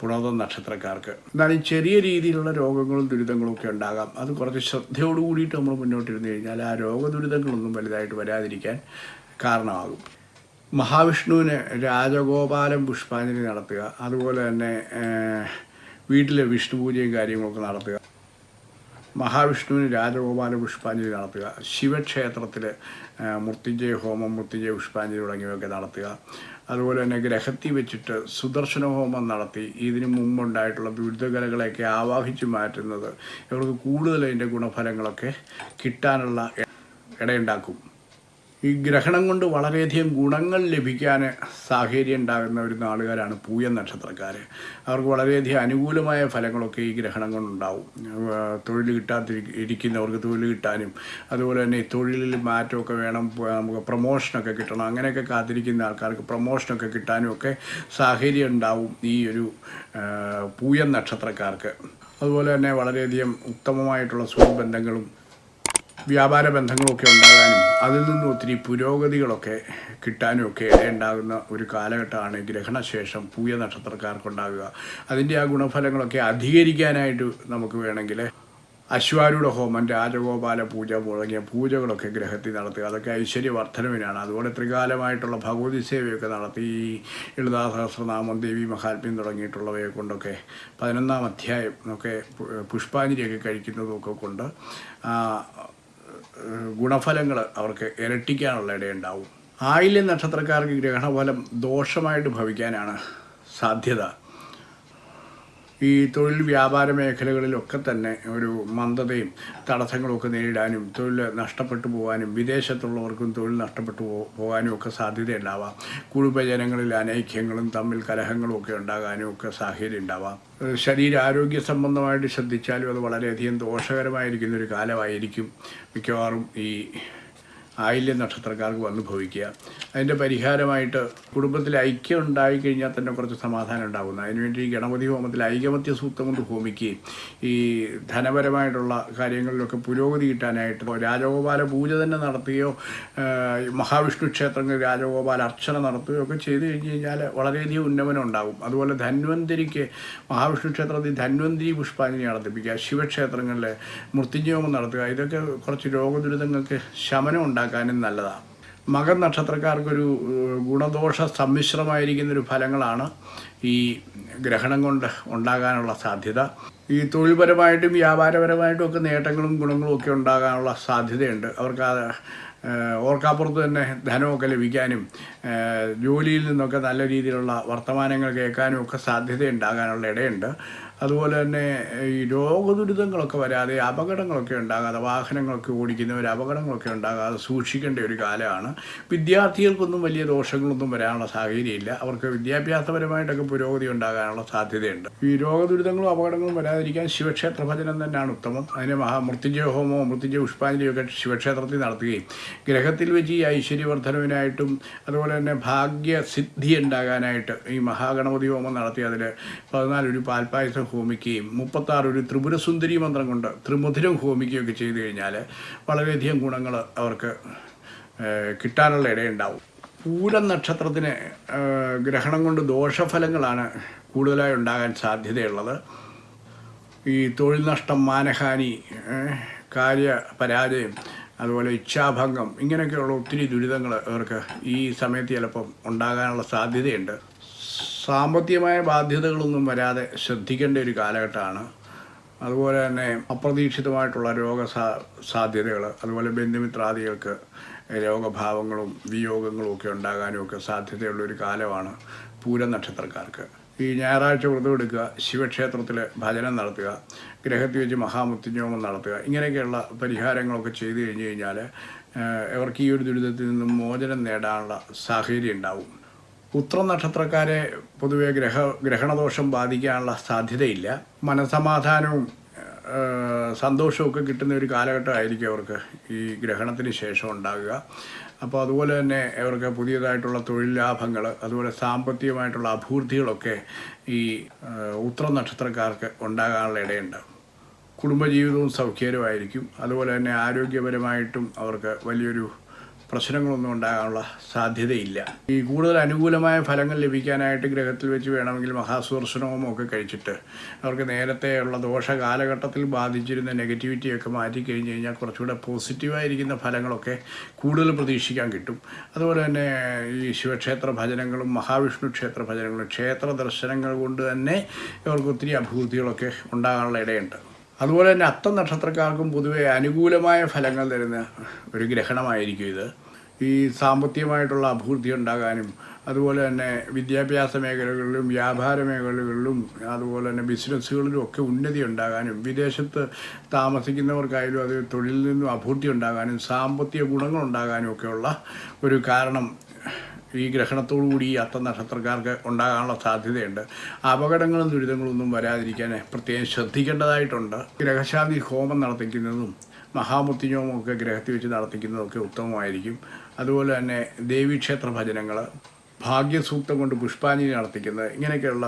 പുണോദ നക്ഷത്രക്കാർക്ക്. എന്നാലും ചെറിയ രീതിയിലുള്ള രോഗങ്ങളും ദുരിതങ്ങളും ഒക്കെ ഉണ്ടാകാം. അത് കുറച്ച് ശ്രദ്ധയോട് കൂടിയിട്ട് നമ്മൾ മുന്നോട്ടിരുന്നു കഴിഞ്ഞാൽ ആ രോഗദുരിതങ്ങളൊന്നും വലുതായിട്ട് വരാതിരിക്കാൻ കാരണമാകും. മഹാവിഷ്ണുവിന് രാജഗോപാലം പുഷ്പാഞ്ജലി നടത്തുക. അതുപോലെ തന്നെ വീട്ടിലെ വിഷ്ണു പൂജയും കാര്യങ്ങളൊക്കെ നടത്തുക. മഹാവിഷ്ണുവിന് രാജഗോപാല പുഷ്പാഞ്ജലി നടത്തുക. ശിവക്ഷേത്രത്തിൽ മൃത്യുജയ ഹോമം മൃത്യുജയ പുഷ്പാഞ്ജലി തുടങ്ങിയവയൊക്കെ നടത്തുക. അതുപോലെ തന്നെ ഗ്രഹത്തിൽ വെച്ചിട്ട് സുദർശന ഹോമം നടത്തി. ഇതിനു മുമ്പുണ്ടായിട്ടുള്ള ദുരിതകലകളെയൊക്കെ ആവാഹിച്ച് മാറ്റുന്നത് ഇവർക്ക് കൂടുതൽ അതിന്റെ ഗുണഫലങ്ങളൊക്കെ കിട്ടാനുള്ള ഇടയുണ്ടാക്കും. ഈ ഗ്രഹണം കൊണ്ട് വളരെയധികം ഗുണങ്ങൾ ലഭിക്കാൻ സാഹചര്യം ഉണ്ടാകുന്ന ഒരു നാളുകാരാണ് പൂയ നക്ഷത്രക്കാർ അവർക്ക് വളരെയധികം അനുകൂലമായ ഫലങ്ങളൊക്കെ ഈ ഗ്രഹണം കൊണ്ടുണ്ടാവും. തൊഴിൽ കിട്ടാതിരിക്കുന്നവർക്ക് തൊഴിൽ കിട്ടാനും അതുപോലെ തന്നെ തൊഴിലിൽ മാറ്റമൊക്കെ വേണം നമുക്ക് പ്രൊമോഷനൊക്കെ കിട്ടണം അങ്ങനെയൊക്കെ കാത്തിരിക്കുന്ന ആൾക്കാർക്ക് പ്രൊമോഷനൊക്കെ കിട്ടാനും ഒക്കെ സാഹചര്യം ഉണ്ടാവും ഈ ഒരു പൂയം നക്ഷത്രക്കാർക്ക്. അതുപോലെ തന്നെ വളരെയധികം ഉത്തമമായിട്ടുള്ള സുഹൃബന്ധങ്ങളും വ്യാപാര ബന്ധങ്ങളൊക്കെ ഉണ്ടാകാനും അതിൽ നിന്നും ഒത്തിരി പുരോഗതികളൊക്കെ കിട്ടാനും ഒക്കെ ഇടയുണ്ടാകുന്ന ഒരു കാലഘട്ടമാണ് ഗ്രഹണശേഷം പൂയ നക്ഷത്രക്കാർക്കുണ്ടാകുക അതിന്റെ ആ ഗുണഫലങ്ങളൊക്കെ അധികരിക്കാനായിട്ട് നമുക്ക് വേണമെങ്കിൽ അശ്വാരൂഢ ഹോമം രാജഗോപാല പൂജ തുടങ്ങിയ പൂജകളൊക്കെ ഗ്രഹത്തിൽ നടത്തുക. അതൊക്കെ ഐശ്വര്യവർദ്ധനവിനാണ്. അതുപോലെ ത്രികാലമായിട്ടുള്ള ഭഗവതി സേവയൊക്കെ നടത്തി ഈ ലളിതാ സഹസ്രനാമം ദേവി മഹാത്മ്യം തുടങ്ങിയിട്ടുള്ളവയെ കൊണ്ടൊക്കെ പതിനൊന്നാം അധ്യായം ഒക്കെ പുഷ്പാഞ്ജലിയൊക്കെ കഴിക്കുന്നതൊക്കെ കൊണ്ട് ഗുണഫലങ്ങൾ അവർക്ക് ഇരട്ടിക്കാനുള്ള ഇടയുണ്ടാവും. ആയില്യ നക്ഷത്രക്കാർക്ക് ഗ്രഹണഫലം ദോഷമായിട്ട് ഭവിക്കാനാണ് സാധ്യത. ഈ തൊഴിൽ വ്യാപാര മേഖലകളിലൊക്കെ തന്നെ ഒരു മന്ദതയും തടസ്സങ്ങളൊക്കെ നേരിടാനും തൊഴിൽ നഷ്ടപ്പെട്ടു പോകാനും വിദേശത്തുള്ളവർക്കും തൊഴിൽ നഷ്ടപ്പെട്ടു പോകാനും ഒക്കെ സാധ്യതയുണ്ടാവാം. കുടുംബജനങ്ങളിൽ അനൈക്യങ്ങളും തമ്മിൽ കലഹങ്ങളും ഒക്കെ ഉണ്ടാകാനും ഒക്കെ സാഹചര്യം ഉണ്ടാവാം ശരീരാരോഗ്യ സംബന്ധമായിട്ട് ശ്രദ്ധിച്ചാലും അത് വളരെയധികം ദോഷകരമായിരിക്കുന്ന ഒരു കാലമായിരിക്കും മിക്കവാറും ഈ ആയില്യ നക്ഷത്രക്കാർക്ക് വന്നു ഭവിക്കുക അതിന്റെ പരിഹാരമായിട്ട് കുടുംബത്തിൽ ഐക്യം ഉണ്ടായിക്കഴിഞ്ഞാൽ തന്നെ കുറച്ച് സമാധാനം ഉണ്ടാകുന്നു. അതിനുവേണ്ടി ഈ ഗണപതി ഹോമത്തിൽ ഐകമത്യ സൂക്തം കൊണ്ട് ഹോമിക്കുകയും ഈ ധനപരമായിട്ടുള്ള കാര്യങ്ങളിലൊക്കെ പുരോഗതി കിട്ടാനായിട്ട് രാജഗോപാല പൂജ തന്നെ നടത്തുകയോ മഹാവിഷ്ണു ക്ഷേത്രങ്ങളിൽ രാജഗോപാല അർച്ചന നടത്തുകയോ ഒക്കെ ചെയ്തു കഴിഞ്ഞ് കഴിഞ്ഞാൽ വളരെയധികം ഉന്നമനം ഉണ്ടാകും. അതുപോലെ ധന്വന്തിരിക്ക് മഹാവിഷ്ണു ക്ഷേത്രത്തിൽ ധന്വന്തിരി പുഷ്പാഞ്ജലി നടത്തിപ്പിക്കുക ശിവക്ഷേത്രങ്ങളിൽ മൃത്യുഞ്ജോമം നടത്തുക. ഇതൊക്കെ കുറച്ച് രോഗദുരിതങ്ങൾക്ക് ശമനം ഉണ്ടാക്കാനും നല്ലതാണ്. മകൻ നക്ഷത്രക്കാർക്കൊരു ഗുണദോഷ സമ്മിശ്രമായിരിക്കുന്നൊരു ഫലങ്ങളാണ് ഈ ഗ്രഹണം കൊണ്ട് ഉണ്ടാകാനുള്ള സാധ്യത. ഈ തൊഴിൽപരമായിട്ടും വ്യാപാരപരമായിട്ടും ഒക്കെ നേട്ടങ്ങളും ഗുണങ്ങളും ഒക്കെ ഉണ്ടാകാനുള്ള സാധ്യതയുണ്ട്. അവർക്ക് ഓർക്കാപ്പുറത്ത് തന്നെ ധനമൊക്കെ ലഭിക്കാനും ജോലിയിൽ നിന്നൊക്കെ നല്ല രീതിയിലുള്ള വർത്തമാനങ്ങൾ കേൾക്കാനും ഒക്കെ സാധ്യത ഉണ്ടാകാനുള്ള ഇടയുണ്ട്. അതുപോലെ തന്നെ ഈ രോഗദുരിതങ്ങളൊക്കെ വരാതെ അപകടങ്ങളൊക്കെ ഉണ്ടാകാതെ വാഹനങ്ങളൊക്കെ ഓടിക്കുന്നവർ അപകടങ്ങളൊക്കെ ഉണ്ടാകാതെ സൂക്ഷിക്കേണ്ട ഒരു കാലമാണ്. വിദ്യാർത്ഥികൾക്കൊന്നും വലിയ ദോഷങ്ങളൊന്നും വരാനുള്ള സാഹചര്യമില്ല. അവർക്ക് വിദ്യാഭ്യാസപരമായിട്ടൊക്കെ പുരോഗതി ഉണ്ടാകാനുള്ള സാധ്യതയുണ്ട്. ഈ രോഗദുരിതങ്ങളും അപകടങ്ങളും വരാതിരിക്കാൻ ശിവക്ഷേത്ര ഭജനം തന്നെയാണ് ഉത്തമം. അതിന് മഹാ മൃത്യുഞ്ജയ ഹോമോ മൃത്യുജയ പുഷ്പാഞ്ജലിയൊക്കെ ശിവക്ഷേത്രത്തിൽ നടത്തുകയും ഗ്രഹത്തിൽ വെച്ച് ഈ ഐശ്വര്യവർദ്ധനവിനായിട്ടും അതുപോലെ തന്നെ ഭാഗ്യസിദ്ധി ഉണ്ടാകാനായിട്ട് ഈ മഹാഗണപതി ഹോമം നടത്തി അതിൽ പതിനാലൊരു പാൽപ്പായസം ഹോമിക്കുകയും മുപ്പത്താറ് ഒരു ത്രിപുരസുന്ദരി മന്ത്രം കൊണ്ട് ത്രിമധുരം ഹോമിക്കുകയൊക്കെ ചെയ്തു കഴിഞ്ഞാൽ വളരെയധികം ഗുണങ്ങൾ അവർക്ക് കിട്ടാനുള്ള ഇടയുണ്ടാവും. പൂരം നക്ഷത്രത്തിന് ഗ്രഹണം കൊണ്ട് ദോഷഫലങ്ങളാണ് കൂടുതലായി ഉണ്ടാകാൻ സാധ്യതയുള്ളത്. ഈ തൊഴിൽ നഷ്ടം മാനഹാനി കാര്യ പരാജയം അതുപോലെ ഇച്ഛാഭംഗം ഇങ്ങനെയൊക്കെയുള്ള ഒത്തിരി ദുരിതങ്ങൾ അവർക്ക് ഈ സമയത്ത് ചിലപ്പം ഉണ്ടാകാനുള്ള സാധ്യതയുണ്ട്. സാമ്പത്തികമായ ബാധ്യതകളൊന്നും വരാതെ ശ്രദ്ധിക്കേണ്ട ഒരു കാലഘട്ടമാണ്. അതുപോലെ തന്നെ അപ്രതീക്ഷിതമായിട്ടുള്ള രോഗ സാധ്യതകൾ അതുപോലെ ബന്ധുമിത്രാദികൾക്ക് രോഗഭാവങ്ങളും വിയോഗങ്ങളും ഒക്കെ ഉണ്ടാകാനും ഒക്കെ സാധ്യതയുള്ള ഒരു കാലമാണ് പൂരം നക്ഷത്രക്കാർക്ക് ഈ ഞായറാഴ്ച വ്രതം എടുക്കുക ശിവക്ഷേത്രത്തിൽ ഭജനം നടത്തുക ഗ്രഹത്തിൽ വെച്ച് മഹാമൃത്യുഞ്ജോമം നടത്തുക ഇങ്ങനെയൊക്കെയുള്ള പരിഹാരങ്ങളൊക്കെ ചെയ്തു കഴിഞ്ഞ് കഴിഞ്ഞാൽ അവർക്ക് ഈ ഒരു ദുരിതത്തിൽ നിന്നും മോചനം നേടാനുള്ള സാഹചര്യം ഉണ്ടാവും. ഉത്ര നക്ഷത്രക്കാരെ പൊതുവെ ഗ്രഹ ഗ്രഹണദോഷം ബാധിക്കാനുള്ള സാധ്യതയില്ല. മനസമാധാനവും സന്തോഷമൊക്കെ കിട്ടുന്ന ഒരു കാലഘട്ടമായിരിക്കും അവർക്ക് ഈ ഗ്രഹണത്തിന് ശേഷം ഉണ്ടാകുക. അപ്പോൾ അതുപോലെ തന്നെ അവർക്ക് പുതിയതായിട്ടുള്ള തൊഴിൽ ലാഭങ്ങൾ അതുപോലെ സാമ്പത്തികമായിട്ടുള്ള അഭൂർത്തികളൊക്കെ ഈ ഉത്ര നക്ഷത്രക്കാർക്ക് ഉണ്ടാകാനുള്ള ഇടയുണ്ട്. കുടുംബജീവിതവും സൗഖ്യകരമായിരിക്കും. അതുപോലെ തന്നെ ആരോഗ്യപരമായിട്ടും അവർക്ക് വലിയൊരു പ്രശ്നങ്ങളൊന്നും ഉണ്ടാകാനുള്ള സാധ്യതയില്ല. ഈ കൂടുതൽ അനുകൂലമായ ഫലങ്ങൾ ലഭിക്കാനായിട്ട് ഗ്രഹത്തിൽ വെച്ച് വേണമെങ്കിൽ മഹാസുദർശനവും ഒക്കെ കഴിച്ചിട്ട് അവർക്ക് നേരത്തെയുള്ള ദോഷ കാലഘട്ടത്തിൽ ബാധിച്ചിരുന്ന നെഗറ്റിവിറ്റിയൊക്കെ മാറ്റി കഴിഞ്ഞ് കഴിഞ്ഞാൽ കുറച്ചുകൂടെ പോസിറ്റീവായിരിക്കുന്ന ഫലങ്ങളൊക്കെ കൂടുതൽ പ്രതീക്ഷിക്കാൻ കിട്ടും. അതുപോലെ തന്നെ ഈ ശിവക്ഷേത്ര ഭജനങ്ങളും മഹാവിഷ്ണു ക്ഷേത്ര ഭജനങ്ങളും ക്ഷേത്ര ദർശനങ്ങൾ കൊണ്ട് തന്നെ ഇവർക്ക് ഒത്തിരി അഭിവൃദ്ധികളൊക്കെ ഉണ്ടാകാനുള്ള ഇടയുണ്ട്. അതുപോലെ തന്നെ അത്തം നക്ഷത്രക്കാർക്കും പൊതുവെ അനുകൂലമായ ഫലങ്ങൾ തരുന്ന ഒരു ഗ്രഹണമായിരിക്കും ഇത്. ഈ സാമ്പത്തികമായിട്ടുള്ള അഭിവൃദ്ധി ഉണ്ടാകാനും അതുപോലെ തന്നെ വിദ്യാഭ്യാസ മേഖലകളിലും വ്യാപാര മേഖലകളിലും അതുപോലെ തന്നെ ബിസിനസ്സുകളിലും ഒക്കെ ഉന്നതി ഉണ്ടാകാനും വിദേശത്ത് താമസിക്കുന്നവർക്കായാലും അത് തൊഴിലിൽ നിന്നും അഭിവൃദ്ധി ഉണ്ടാകാനും സാമ്പത്തിക ഗുണങ്ങൾ ഉണ്ടാകാനും ഒക്കെയുള്ള ഒരു കാരണം ഈ ഗ്രഹണത്തോടു കൂടി ഈ അത്ത നക്ഷത്രക്കാർക്ക് ഉണ്ടാകാനുള്ള സാധ്യതയുണ്ട്. അപകടങ്ങളും ദുരിതങ്ങളൊന്നും വരാതിരിക്കാൻ പ്രത്യേകം ശ്രദ്ധിക്കേണ്ടതായിട്ടുണ്ട്. ഗ്രഹശാന്തി ഹോമം നടത്തിക്കുന്നതും മഹാമൃത്യുജോമം ഒക്കെ ഗ്രഹത്തിൽ വെച്ച് നടത്തിക്കുന്നതൊക്കെ ഉത്തമമായിരിക്കും. അതുപോലെ തന്നെ ദേവീക്ഷേത്ര ഭജനങ്ങൾ ഭാഗ്യസൂക്തം കൊണ്ട് പുഷ്പാഞ്ജലി നടത്തിക്കുന്നത് ഇങ്ങനെയൊക്കെയുള്ള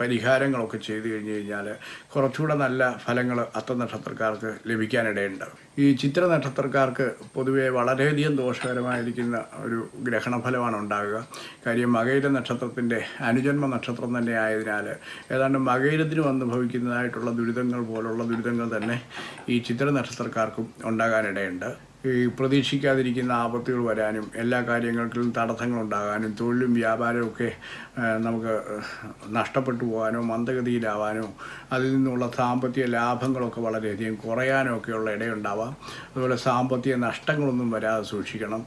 പരിഹാരങ്ങളൊക്കെ ചെയ്തു കഴിഞ്ഞ് കഴിഞ്ഞാൽ കുറച്ചുകൂടെ നല്ല ഫലങ്ങൾ അത്ത നക്ഷത്രക്കാർക്ക് ലഭിക്കാനിടയുണ്ട്. ഈ ചിത്ര നക്ഷത്രക്കാർക്ക് പൊതുവെ വളരെയധികം ദോഷകരമായിരിക്കുന്ന ഒരു ഗ്രഹണഫലമാണ് ഉണ്ടാകുക. കാര്യം മകയിര നക്ഷത്രത്തിന്റെ അനുജന്മ നക്ഷത്രം തന്നെ ആയതിനാൽ ഏതാണ്ട് മകയിരത്തിന് അനുഭവിക്കുന്നതായിട്ടുള്ള ദുരിതങ്ങൾ പോലുള്ള ദുരിതങ്ങൾ തന്നെ ഈ ചിത്ര നക്ഷത്രക്കാർക്കും ഉണ്ടാകാനിടയുണ്ട്. ഈ പ്രതീക്ഷിക്കാതിരിക്കുന്ന ആപത്തുകൾ വരാനും എല്ലാ കാര്യങ്ങൾക്കും തടസ്സങ്ങളുണ്ടാകാനും തൊഴിലും വ്യാപാരവും ഒക്കെ നമുക്ക് നഷ്ടപ്പെട്ടു പോകാനോ മന്ദഗതിയിലാവാനോ അതിൽ നിന്നുള്ള സാമ്പത്തിക ലാഭങ്ങളൊക്കെ വളരെയധികം കുറയാനോ ഒക്കെയുള്ള ഇടയുണ്ടാവാം. അതുപോലെ സാമ്പത്തിക നഷ്ടങ്ങളൊന്നും വരാതെ സൂക്ഷിക്കണം.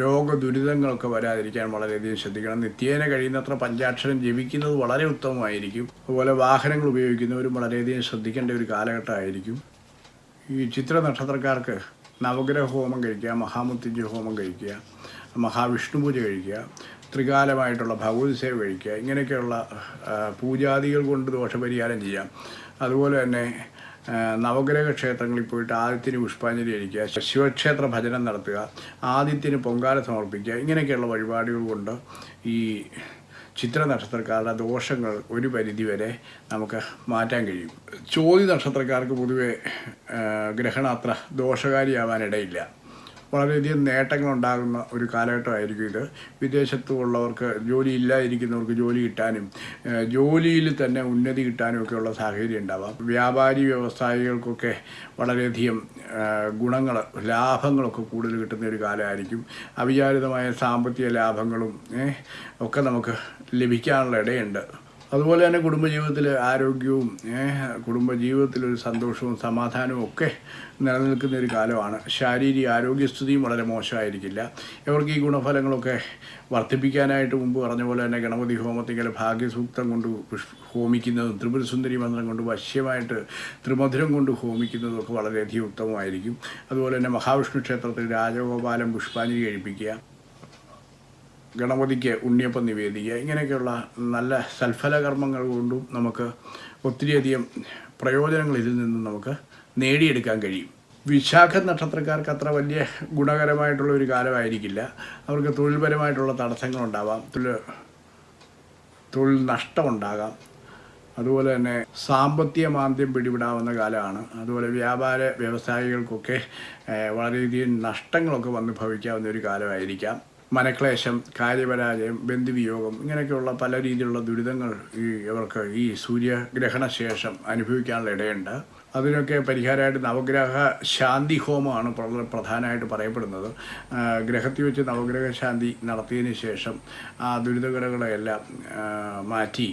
രോഗദുരിതങ്ങളൊക്കെ വരാതിരിക്കാൻ വളരെയധികം ശ്രദ്ധിക്കണം. നിത്യേന കഴിയുന്നത്ര പഞ്ചാക്ഷരം ജപിക്കുന്നത് വളരെ ഉത്തമമായിരിക്കും. അതുപോലെ വാഹനങ്ങൾ ഉപയോഗിക്കുന്നവരും വളരെയധികം ശ്രദ്ധിക്കേണ്ട ഒരു കാലഘട്ടമായിരിക്കും. ഈ ചിത്ര നക്ഷത്രക്കാർക്ക് നവഗ്രഹ ഹോമം കഴിക്കുക മഹാമൃത്യുഞ്ജയ ഹോമം കഴിക്കുക മഹാവിഷ്ണു പൂജ കഴിക്കുക ത്രികാലമായിട്ടുള്ള ഭഗവതി സേവ കഴിക്കുക ഇങ്ങനെയൊക്കെയുള്ള പൂജാദികൾ കൊണ്ട് ദോഷപരിഹാരം ചെയ്യാം. അതുപോലെ തന്നെ നവഗ്രഹ ക്ഷേത്രങ്ങളിൽ പോയിട്ട് ആദിത്യന് പുഷ്പാഞ്ജലി അടിക്കുക ശിവക്ഷേത്ര ഭജനം നടത്തുക ആദിത്യന് പൊങ്കാല സമർപ്പിക്കുക ഇങ്ങനെയൊക്കെയുള്ള വഴിപാടുകൾ കൊണ്ട് ഈ ചിത്ര നക്ഷത്രക്കാരുടെ ദോഷങ്ങൾ ഒരു പരിധിവരെ നമുക്ക് മാറ്റാൻ കഴിയും. ചോതി നക്ഷത്രക്കാർക്ക് പൊതുവെ ഗ്രഹണം അത്ര ദോഷകാരിയാവാനിടയില്ല. വളരെയധികം നേട്ടങ്ങളുണ്ടാകുന്ന ഒരു കാലഘട്ടമായിരിക്കും ഇത്. വിദേശത്തു ഉള്ളവർക്ക് ജോലി ഇല്ലാതിരിക്കുന്നവർക്ക് ജോലി കിട്ടാനും ജോലിയിൽ തന്നെ ഉന്നതി കിട്ടാനും ഒക്കെയുള്ള സാഹചര്യം ഉണ്ടാവാം. വ്യാപാരി വ്യവസായികൾക്കൊക്കെ വളരെയധികം ഗുണങ്ങൾ ലാഭങ്ങളൊക്കെ കൂടുതൽ കിട്ടുന്ന ഒരു കാലമായിരിക്കും. അവിചാരിതമായ സാമ്പത്തിക ലാഭങ്ങളും ഒക്കെ നമുക്ക് ലഭിക്കാനുള്ള ഇടയുണ്ട് അതുപോലെ തന്നെ കുടുംബജീവിതത്തിൽ ആരോഗ്യവും ഒരു സന്തോഷവും സമാധാനവും ഒക്കെ നിലനിൽക്കുന്ന ഒരു കാലമാണ്. ശാരീരിക ആരോഗ്യസ്ഥിതിയും വളരെ മോശമായിരിക്കില്ല. ഇവർക്ക് ഈ ഗുണഫലങ്ങളൊക്കെ വർദ്ധിപ്പിക്കാനായിട്ട് മുമ്പ് പറഞ്ഞ പോലെ തന്നെ ഗണപതി ഹോമത്തിങ്കൽ ഭാഗ്യസൂക്തം കൊണ്ട് ഹോമിക്കുന്നതും ത്രിപുരസുന്ദരി മന്ത്രം കൊണ്ട് വശ്യമായിട്ട് ത്രിമധുരം കൊണ്ട് ഹോമിക്കുന്നതും ഒക്കെ വളരെയധികം ഉത്തമമായിരിക്കും. അതുപോലെ തന്നെ മഹാവിഷ്ണു ക്ഷേത്രത്തിൽ രാജഗോപാലം പുഷ്പാഞ്ജലി കഴിപ്പിക്കുക. ഗണപതിക്ക് ഉണ്ണിയപ്പം നിവേദിക്കുക ഇങ്ങനെയൊക്കെയുള്ള നല്ല സൽഫല കർമ്മങ്ങൾ കൊണ്ടും നമുക്ക് ഒത്തിരിയധികം പ്രയോജനങ്ങൾ ഇതിൽ നിന്നും നമുക്ക് നേടിയെടുക്കാൻ കഴിയും. വിശാഖ നക്ഷത്രക്കാർക്ക് അത്ര വലിയ ഗുണകരമായിട്ടുള്ള ഒരു കാലമായിരിക്കില്ല. അവർക്ക് തൊഴിൽപരമായിട്ടുള്ള തടസ്സങ്ങളുണ്ടാവാം തൊഴിൽ തൊഴിൽ നഷ്ടമുണ്ടാകാം. അതുപോലെ തന്നെ സാമ്പത്തിക മാന്ദ്യം പിടിപെടാവുന്ന കാലമാണ്. അതുപോലെ വ്യാപാര വ്യവസായികൾക്കൊക്കെ വളരെയധികം നഷ്ടങ്ങളൊക്കെ വന്ന് ഭവിക്കാവുന്ന ഒരു കാലമായിരിക്കാം. മനക്ലേശം കാര്യപരാജയം ബന്ധുവിയോഗം ഇങ്ങനെയൊക്കെയുള്ള പല രീതിയിലുള്ള ദുരിതങ്ങൾ ഈ ഇവർക്ക് ഈ സൂര്യഗ്രഹണ ശേഷം അനുഭവിക്കാനുള്ള ഇടയുണ്ട്. അതിനൊക്കെ പരിഹാരമായിട്ട് നവഗ്രഹ ശാന്തി ഹോമമാണ് പ്രധാനമായിട്ട് പറയപ്പെടുന്നത്. ഗ്രഹത്തിൽ വെച്ച് നവഗ്രഹ ശാന്തി നടത്തിയതിന് ശേഷം ആ ദുരിതകരകളെല്ലാം മാറ്റി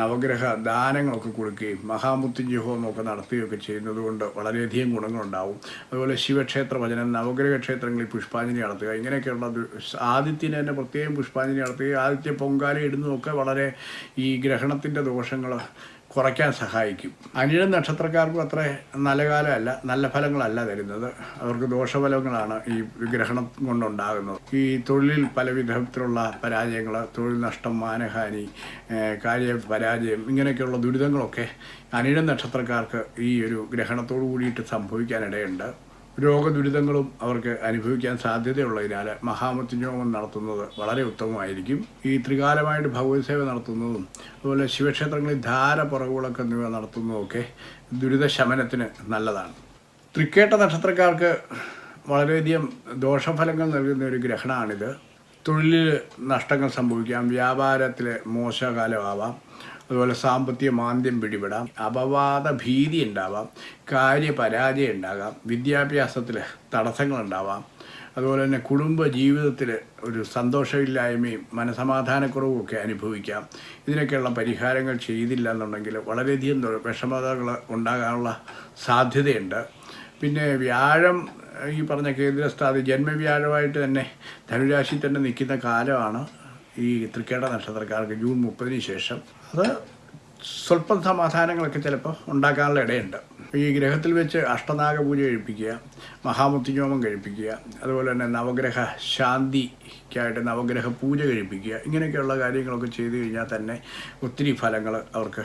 നവഗ്രഹ ദാനങ്ങളൊക്കെ കൊടുക്കുകയും മഹാമൃത്യുഞ്ജയ ഹോമമൊക്കെ നടത്തുകയൊക്കെ ചെയ്യുന്നത് കൊണ്ട് വളരെയധികം ഗുണങ്ങളുണ്ടാവും. അതുപോലെ ശിവക്ഷേത്ര ഭജനം നവഗ്രഹ ക്ഷേത്രങ്ങളിൽ പുഷ്പാഞ്ജലി നടത്തുക ഇങ്ങനെയൊക്കെയുള്ള ആദിത്യന് തന്നെ പ്രത്യേകം പുഷ്പാഞ്ജലി നടത്തുകയും ആദിത്യ പൊങ്കാല ഇടുന്നതൊക്കെ വളരെ ഈ ഗ്രഹണത്തിന്റെ ദോഷങ്ങൾ കുറയ്ക്കാൻ സഹായിക്കും. അനിഴം നക്ഷത്രക്കാർക്കും അത്ര നല്ല കാലമല്ല നല്ല ഫലങ്ങളല്ല തരുന്നത്. അവർക്ക് ദോഷഫലങ്ങളാണ് ഈ ഗ്രഹണം കൊണ്ടുണ്ടാകുന്നത്. ഈ തൊഴിലിൽ പല വിധത്തിലുള്ള പരാജയങ്ങൾ തൊഴിൽ നഷ്ടം മാനഹാനി കാര്യ പരാജയം ഇങ്ങനെയൊക്കെയുള്ള ദുരിതങ്ങളൊക്കെ അനിഴം നക്ഷത്രക്കാർക്ക് ഈ ഒരു ഗ്രഹണത്തോടു കൂടിയിട്ട് സംഭവിക്കാനിടയുണ്ട്. രോഗദുരിതങ്ങളും അവർക്ക് അനുഭവിക്കാൻ സാധ്യതയുള്ളതിനാൽ മഹാമൃത്യുഞ്ജോമം നടത്തുന്നത് വളരെ ഉത്തമമായിരിക്കും. ഈ ത്രികാലമായിട്ട് ഭഗവത് സേവ നടത്തുന്നതും അതുപോലെ ശിവക്ഷേത്രങ്ങളിൽ ധാര പുറകുകളൊക്കെ എന്നിവ നടത്തുന്നതൊക്കെ ദുരിതശമനത്തിന് നല്ലതാണ്. തൃക്കേട്ട നക്ഷത്രക്കാർക്ക് വളരെയധികം ദോഷഫലങ്ങൾ നൽകുന്ന ഒരു ഗ്രഹണമാണിത് തൊഴിലിൽ നഷ്ടങ്ങൾ സംഭവിക്കാം. വ്യാപാരത്തിൽ മോശകാലമാവാം. അതുപോലെ സാമ്പത്തിക മാന്ദ്യം പിടിപെടാം അപവാദ ഭീതി ഉണ്ടാവാം കാര്യപരാജയം ഉണ്ടാകാം വിദ്യാഭ്യാസത്തിൽ തടസ്സങ്ങളുണ്ടാവാം. അതുപോലെ തന്നെ കുടുംബ ജീവിതത്തിൽ ഒരു സന്തോഷമില്ലായ്മയും മനസമാധാനക്കുറവും ഒക്കെ അനുഭവിക്കാം. ഇതിനൊക്കെയുള്ള പരിഹാരങ്ങൾ ചെയ്തില്ല എന്നുണ്ടെങ്കിൽ വളരെയധികം വിഷമതകൾ ഉണ്ടാകാനുള്ള സാധ്യതയുണ്ട്. പിന്നെ വ്യാഴം ഈ പറഞ്ഞ കേന്ദ്രസ്ഥാതി ജന്മവ്യാഴമായിട്ട് തന്നെ ധനുരാശി തന്നെ നിൽക്കുന്ന കാലമാണ് ഈ തൃക്കേട നക്ഷത്രക്കാർക്ക് ജൂൺ മുപ്പതിന് ശേഷം. അത് സ്വല്പം സമാധാനങ്ങളൊക്കെ ചിലപ്പോൾ ഉണ്ടാക്കാനുള്ള ഇടയുണ്ട്. ഈ ഗ്രഹത്തിൽ വെച്ച് അഷ്ടനാഗ പൂജ കഴിപ്പിക്കുക മഹാമുത്തിഞ്ഞോമം കഴിപ്പിക്കുക അതുപോലെ തന്നെ നവഗ്രഹ ശാന്തിക്കായിട്ട് നവഗ്രഹ പൂജ കഴിപ്പിക്കുക ഇങ്ങനെയൊക്കെയുള്ള കാര്യങ്ങളൊക്കെ ചെയ്തു കഴിഞ്ഞാൽ തന്നെ ഒത്തിരി ഫലങ്ങൾ അവർക്ക്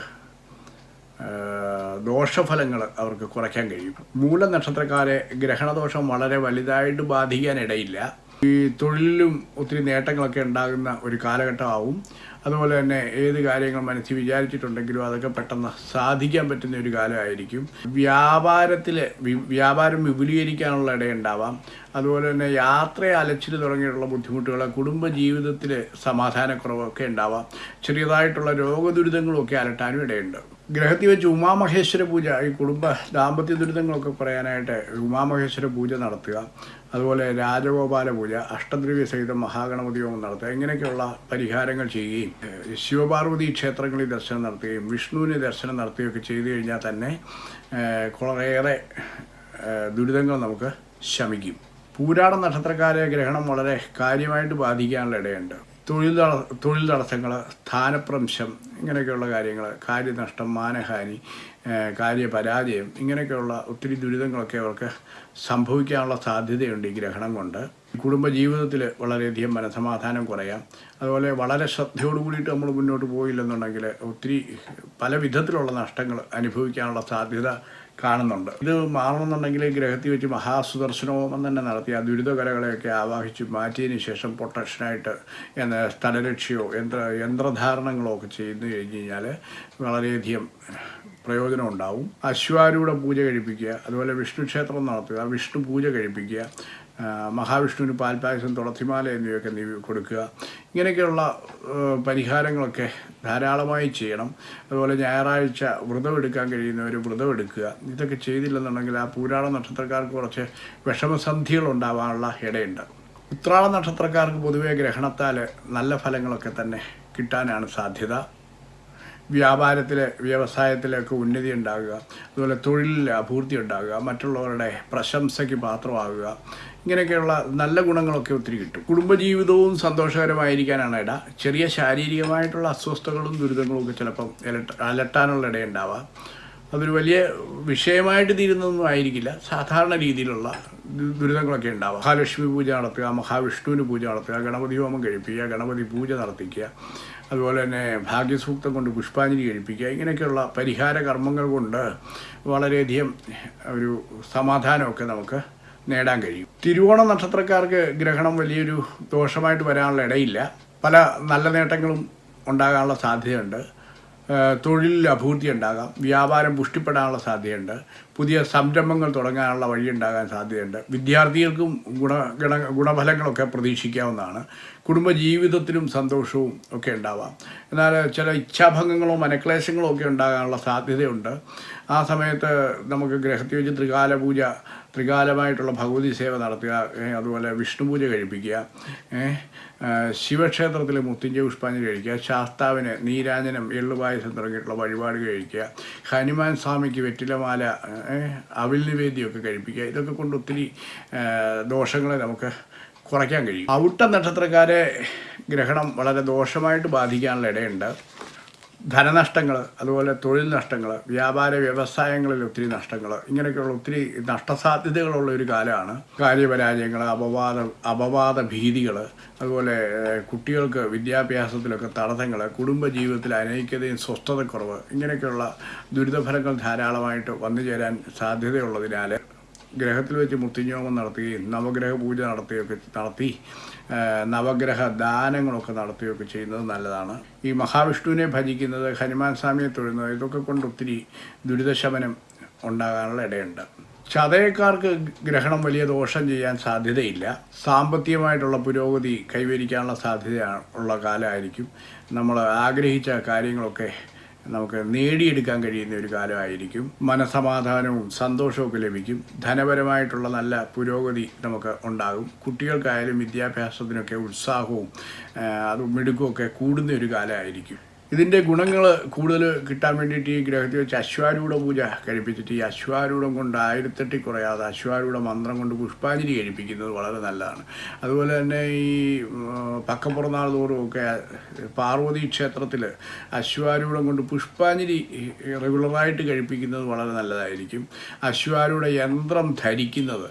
ദോഷഫലങ്ങൾ അവർക്ക് കുറയ്ക്കാൻ കഴിയും. മൂലനക്ഷത്രക്കാരെ ഗ്രഹണദോഷം വളരെ വലുതായിട്ട് ബാധിക്കാനിടയില്ല ഈ തൊഴിലിലും ഒത്തിരി നേട്ടങ്ങളൊക്കെ ഉണ്ടാകുന്ന ഒരു കാലഘട്ടമാവും. അതുപോലെ തന്നെ ഏത് കാര്യങ്ങൾ മനസ്സിൽ വിചാരിച്ചിട്ടുണ്ടെങ്കിലും അതൊക്കെ പെട്ടെന്ന് സാധിക്കാൻ പറ്റുന്ന ഒരു കാലമായിരിക്കും. വ്യാപാരത്തിൽ വ്യാപാരം വിപുലീകരിക്കാനുള്ള ഇടയുണ്ടാവാം. അതുപോലെ തന്നെ യാത്ര അലച്ചിൽ തുടങ്ങിയിട്ടുള്ള ബുദ്ധിമുട്ടുകൾ കുടുംബ ജീവിതത്തിൽ സമാധാനക്കുറവൊക്കെ ഉണ്ടാവാം. ചെറിയതായിട്ടുള്ള രോഗദുരിതങ്ങളൊക്കെ അലട്ടാനും ഇടയുണ്ട്. ഗ്രഹത്തിൽ വെച്ച് ഉമാമഹേശ്വര പൂജ ഈ കുടുംബ ദാമ്പത്യ ദുരിതങ്ങളൊക്കെ പറയാനായിട്ട് ഉമാമഹേശ്വര പൂജ നടത്തുക. അതുപോലെ രാജഗോപാല പൂജ അഷ്ടദ്രവ്യ സഹിതം മഹാഗണപതി ഹോമം നടത്തുക. ഇങ്ങനെയൊക്കെയുള്ള പരിഹാരങ്ങൾ ചെയ്യുകയും ശിവപാർവതി ക്ഷേത്രങ്ങളിൽ ദർശനം നടത്തുകയും വിഷ്ണുവിന് ദർശനം നടത്തുകയൊക്കെ ചെയ്തു കഴിഞ്ഞാൽ തന്നെ കുറേയേറെ ദുരിതങ്ങൾ നമുക്ക് ശമിക്കും. പൂരാട നക്ഷത്രക്കാരെ ഗ്രഹണം വളരെ കാര്യമായിട്ട് ബാധിക്കാനുള്ള ഇടയുണ്ട്. തൊഴിൽ തൊഴിൽ തടസ്സങ്ങൾ സ്ഥാനപ്രംശം ഇങ്ങനെയൊക്കെയുള്ള കാര്യങ്ങൾ കാര്യനഷ്ടം മാനഹാനി കാര്യ കാര്യപരാജയം ഇങ്ങനെയൊക്കെയുള്ള ഒത്തിരി ദുരിതങ്ങളൊക്കെ അവർക്ക് സംഭവിക്കാനുള്ള സാധ്യതയുണ്ട് ഈ ഗ്രഹണം കൊണ്ട്. കുടുംബജീവിതത്തിൽ വളരെയധികം മനസമാധാനം കുറയാം. അതുപോലെ വളരെ ശ്രദ്ധയോട് കൂടിയിട്ട് നമ്മൾ മുന്നോട്ട് പോയില്ലെന്നുണ്ടെങ്കിൽ ഒത്തിരി പല വിധത്തിലുള്ള നഷ്ടങ്ങൾ അനുഭവിക്കാനുള്ള സാധ്യത കാണുന്നുണ്ട്. ഇത് മാറണമെന്നുണ്ടെങ്കിൽ ഗ്രഹത്തിൽ വെച്ച് മഹാസുദർശനവും തന്നെ നടത്തി ആ ദുരിതകലകളെയൊക്കെ ആവാഹിച്ച് മാറ്റിയതിന് ശേഷം പ്രൊട്ടക്ഷനായിട്ട് എന്ന സ്ഥലരക്ഷയോ യന്ത്ര യന്ത്രധാരണങ്ങളോ ഒക്കെ ചെയ്തു കഴിഞ്ഞ് കഴിഞ്ഞാൽ വളരെയധികം പ്രയോജനം ഉണ്ടാവും. അശ്വാരൂഢ പൂജ കഴിപ്പിക്കുക അതുപോലെ വിഷ്ണു ക്ഷേത്രം നടത്തുക വിഷ്ണു പൂജ കഴിപ്പിക്കുക മഹാവിഷ്ണുവിന് പാൽപായസം തുളസിമാല എന്നിവയൊക്കെ നീ കൊടുക്കുക. ഇങ്ങനെയൊക്കെയുള്ള പരിഹാരങ്ങളൊക്കെ ധാരാളമായി ചെയ്യണം. അതുപോലെ ഞായറാഴ്ച വ്രതമെടുക്കാൻ കഴിയുന്നവർ വ്രതം എടുക്കുക. ഇതൊക്കെ ചെയ്തില്ലെന്നുണ്ടെങ്കിൽ ആ പൂരാള നക്ഷത്രക്കാർക്ക് കുറച്ച് വിഷമസന്ധികൾ ഉണ്ടാവാനുള്ള ഇടയുണ്ട്. ഉത്രാള നക്ഷത്രക്കാർക്ക് പൊതുവെ ഗ്രഹണത്താൽ നല്ല ഫലങ്ങളൊക്കെ തന്നെ കിട്ടാനാണ് സാധ്യത. വ്യാപാരത്തിലെ വ്യവസായത്തിലൊക്കെ ഉന്നതി ഉണ്ടാകുക അതുപോലെ തൊഴിലിൽ അഭൂർത്തി ഉണ്ടാകുക മറ്റുള്ളവരുടെ പ്രശംസയ്ക്ക് പാത്രമാകുക ഇങ്ങനെയൊക്കെയുള്ള നല്ല ഗുണങ്ങളൊക്കെ ഒത്തിരി കിട്ടും. കുടുംബജീവിതവും സന്തോഷകരമായിരിക്കാനാണ് ഇട. ചെറിയ ശാരീരികമായിട്ടുള്ള അസ്വസ്ഥതകളും ദുരിതങ്ങളും ഒക്കെ ചിലപ്പം അലട്ട അലട്ടാനുള്ള ഇടയുണ്ടാവാം. അതൊരു വലിയ വിഷയമായിട്ട് തീരുന്നതൊന്നും ആയിരിക്കില്ല. സാധാരണ രീതിയിലുള്ള ദുരിതങ്ങളൊക്കെ ഉണ്ടാവുക. മഹാലക്ഷ്മി പൂജ നടത്തുക മഹാവിഷ്ണുവിന് പൂജ നടത്തുക ഗണപതി ഹോമം കഴിപ്പിക്കുക ഗണപതി പൂജ നടത്തിക്കുക അതുപോലെ തന്നെ ഭാഗ്യസൂക്തം കൊണ്ട് പുഷ്പാഞ്ജലി കഴിപ്പിക്കുക ഇങ്ങനെയൊക്കെയുള്ള പരിഹാര കർമ്മങ്ങൾ കൊണ്ട് വളരെയധികം ഒരു സമാധാനമൊക്കെ നമുക്ക് നേടാൻ കഴിയും. തിരുവോണ നക്ഷത്രക്കാർക്ക് ഗ്രഹണം വലിയൊരു ദോഷമായിട്ട് വരാനുള്ള ഇടയില്ല. പല നല്ല നേട്ടങ്ങളും ഉണ്ടാകാനുള്ള സാധ്യതയുണ്ട്. തൊഴിലിൽ അഭിവൃദ്ധി ഉണ്ടാകാം. വ്യാപാരം പുഷ്ടിപ്പെടാനുള്ള സാധ്യതയുണ്ട്. പുതിയ സംരംഭങ്ങൾ തുടങ്ങാനുള്ള വഴിയുണ്ടാകാൻ സാധ്യതയുണ്ട്. വിദ്യാർത്ഥികൾക്കും ഗുണ ഗുണ ഗുണഫലങ്ങളൊക്കെ പ്രതീക്ഷിക്കാവുന്നതാണ്. കുടുംബജീവിതത്തിലും സന്തോഷവും ഒക്കെ ഉണ്ടാവാം. എന്നാൽ ചില ഇച്ഛാഭംഗങ്ങളോ മനക്ലേശങ്ങളോ ഒക്കെ ഉണ്ടാകാനുള്ള സാധ്യതയുണ്ട്. ആ സമയത്ത് നമുക്ക് ഗ്രഹത്തിൽ വെച്ച് ത്രികാല പൂജ ത്രികാലമായിട്ടുള്ള ഭഗവതി സേവ നടത്തുക അതുപോലെ വിഷ്ണു പൂജ കഴിപ്പിക്കുക ശിവക്ഷേത്രത്തിലെ മുത്തിഞ്ച പുഷ്പാഞ്ജലി കഴിക്കുക ശാസ്താവിന് നീരാഞ്ജനം എള്ളുപായസം തുടങ്ങിയിട്ടുള്ള വഴിപാട് കഴിക്കുക ഹനുമാൻ സ്വാമിക്ക് വെറ്റിലമാല അവിൽ നിവേദ്യമൊക്കെ കഴിപ്പിക്കുക ഇതൊക്കെ കൊണ്ട് ഒത്തിരി ദോഷങ്ങളെ നമുക്ക് കുറയ്ക്കാൻ കഴിയും. ഔട്ട നക്ഷത്രക്കാരെ ഗ്രഹണം വളരെ ദോഷമായിട്ട് ബാധിക്കാനുള്ള ഇടയുണ്ട്. ധനനഷ്ടങ്ങൾ അതുപോലെ തൊഴിൽ നഷ്ടങ്ങൾ വ്യാപാര വ്യവസായങ്ങളിൽ ഒത്തിരി നഷ്ടങ്ങൾ ഇങ്ങനെയൊക്കെയുള്ള ഒത്തിരി നഷ്ടസാധ്യതകളുള്ള ഒരു കാലമാണ്. കാര്യപരാജയങ്ങൾ അപവാദ അപവാദ ഭീതികൾ അതുപോലെ കുട്ടികൾക്ക് വിദ്യാഭ്യാസത്തിലൊക്കെ തടസ്സങ്ങൾ കുടുംബജീവിതത്തിൽ അനൈക്യതയും സ്വസ്ഥതക്കുറവ് ഇങ്ങനെയൊക്കെയുള്ള ദുരിതഫലങ്ങൾ ധാരാളമായിട്ട് വന്നു ചേരാൻ സാധ്യതയുള്ളതിനാൽ ഗ്രഹത്തിൽ വെച്ച് മുത്തിഞ്ഞോമം നടത്തുകയും നവഗ്രഹ പൂജ നടത്തുകയൊക്കെ നടത്തി നവഗ്രഹ ദാനങ്ങളൊക്കെ നടത്തുകയൊക്കെ ചെയ്യുന്നത് നല്ലതാണ്. ഈ മഹാവിഷ്ണുവിനെ ഭജിക്കുന്നത് ഹനുമാൻ സ്വാമിയെ തൊഴുന്നത് ഇതൊക്കെ കൊണ്ട് ഒത്തിരി ദുരിതശമനം ഉണ്ടാകാനുള്ള ഇടയുണ്ട്. ചതയക്കാർക്ക് ഗ്രഹണം വലിയ ദോഷം ചെയ്യാൻ സാധ്യതയില്ല. സാമ്പത്തികമായിട്ടുള്ള പുരോഗതി കൈവരിക്കാനുള്ള സാധ്യത ഉള്ള കാലമായിരിക്കും. നമ്മൾ ആഗ്രഹിച്ച കാര്യങ്ങളൊക്കെ നമുക്ക് നേടിയെടുക്കാൻ കഴിയുന്ന ഒരു കാലമായിരിക്കും. മനസമാധാനവും സന്തോഷമൊക്കെ ലഭിക്കും. ധനപരമായിട്ടുള്ള നല്ല പുരോഗതി നമുക്ക് ഉണ്ടാകും. കുട്ടികൾക്കായാലും വിദ്യാഭ്യാസത്തിനൊക്കെ ഉത്സാഹവും അതും മിടുക്കുമൊക്കെ കൂടുന്ന ഒരു കാലമായിരിക്കും. ഇതിന്റെ ഗുണങ്ങൾ കൂടുതൽ കിട്ടാൻ വേണ്ടിയിട്ട് ഈ ഗ്രഹത്തിൽ വെച്ച് അശ്വാരൂഢ പൂജ കഴിപ്പിച്ചിട്ട് ഈ അശ്വാരൂഢം കൊണ്ട് ആയിരത്തെട്ടി കുറയാതെ അശ്വാരൂഢ മന്ത്രം കൊണ്ട് പുഷ്പാഞ്ജലി കഴിപ്പിക്കുന്നത് വളരെ നല്ലതാണ്. അതുപോലെ തന്നെ ഈ പക്കപ്പുറനാൾ പക്കപ്പുറന്നാൾ തോറും ഒക്കെ പാർവതി ക്ഷേത്രത്തിൽ അശ്വാരൂഢം കൊണ്ട് പുഷ്പാഞ്ജലി റെഗുലറായിട്ട് കഴിപ്പിക്കുന്നത് വളരെ നല്ലതായിരിക്കും. അശ്വാരൂഢ യന്ത്രം ധരിക്കുന്നത്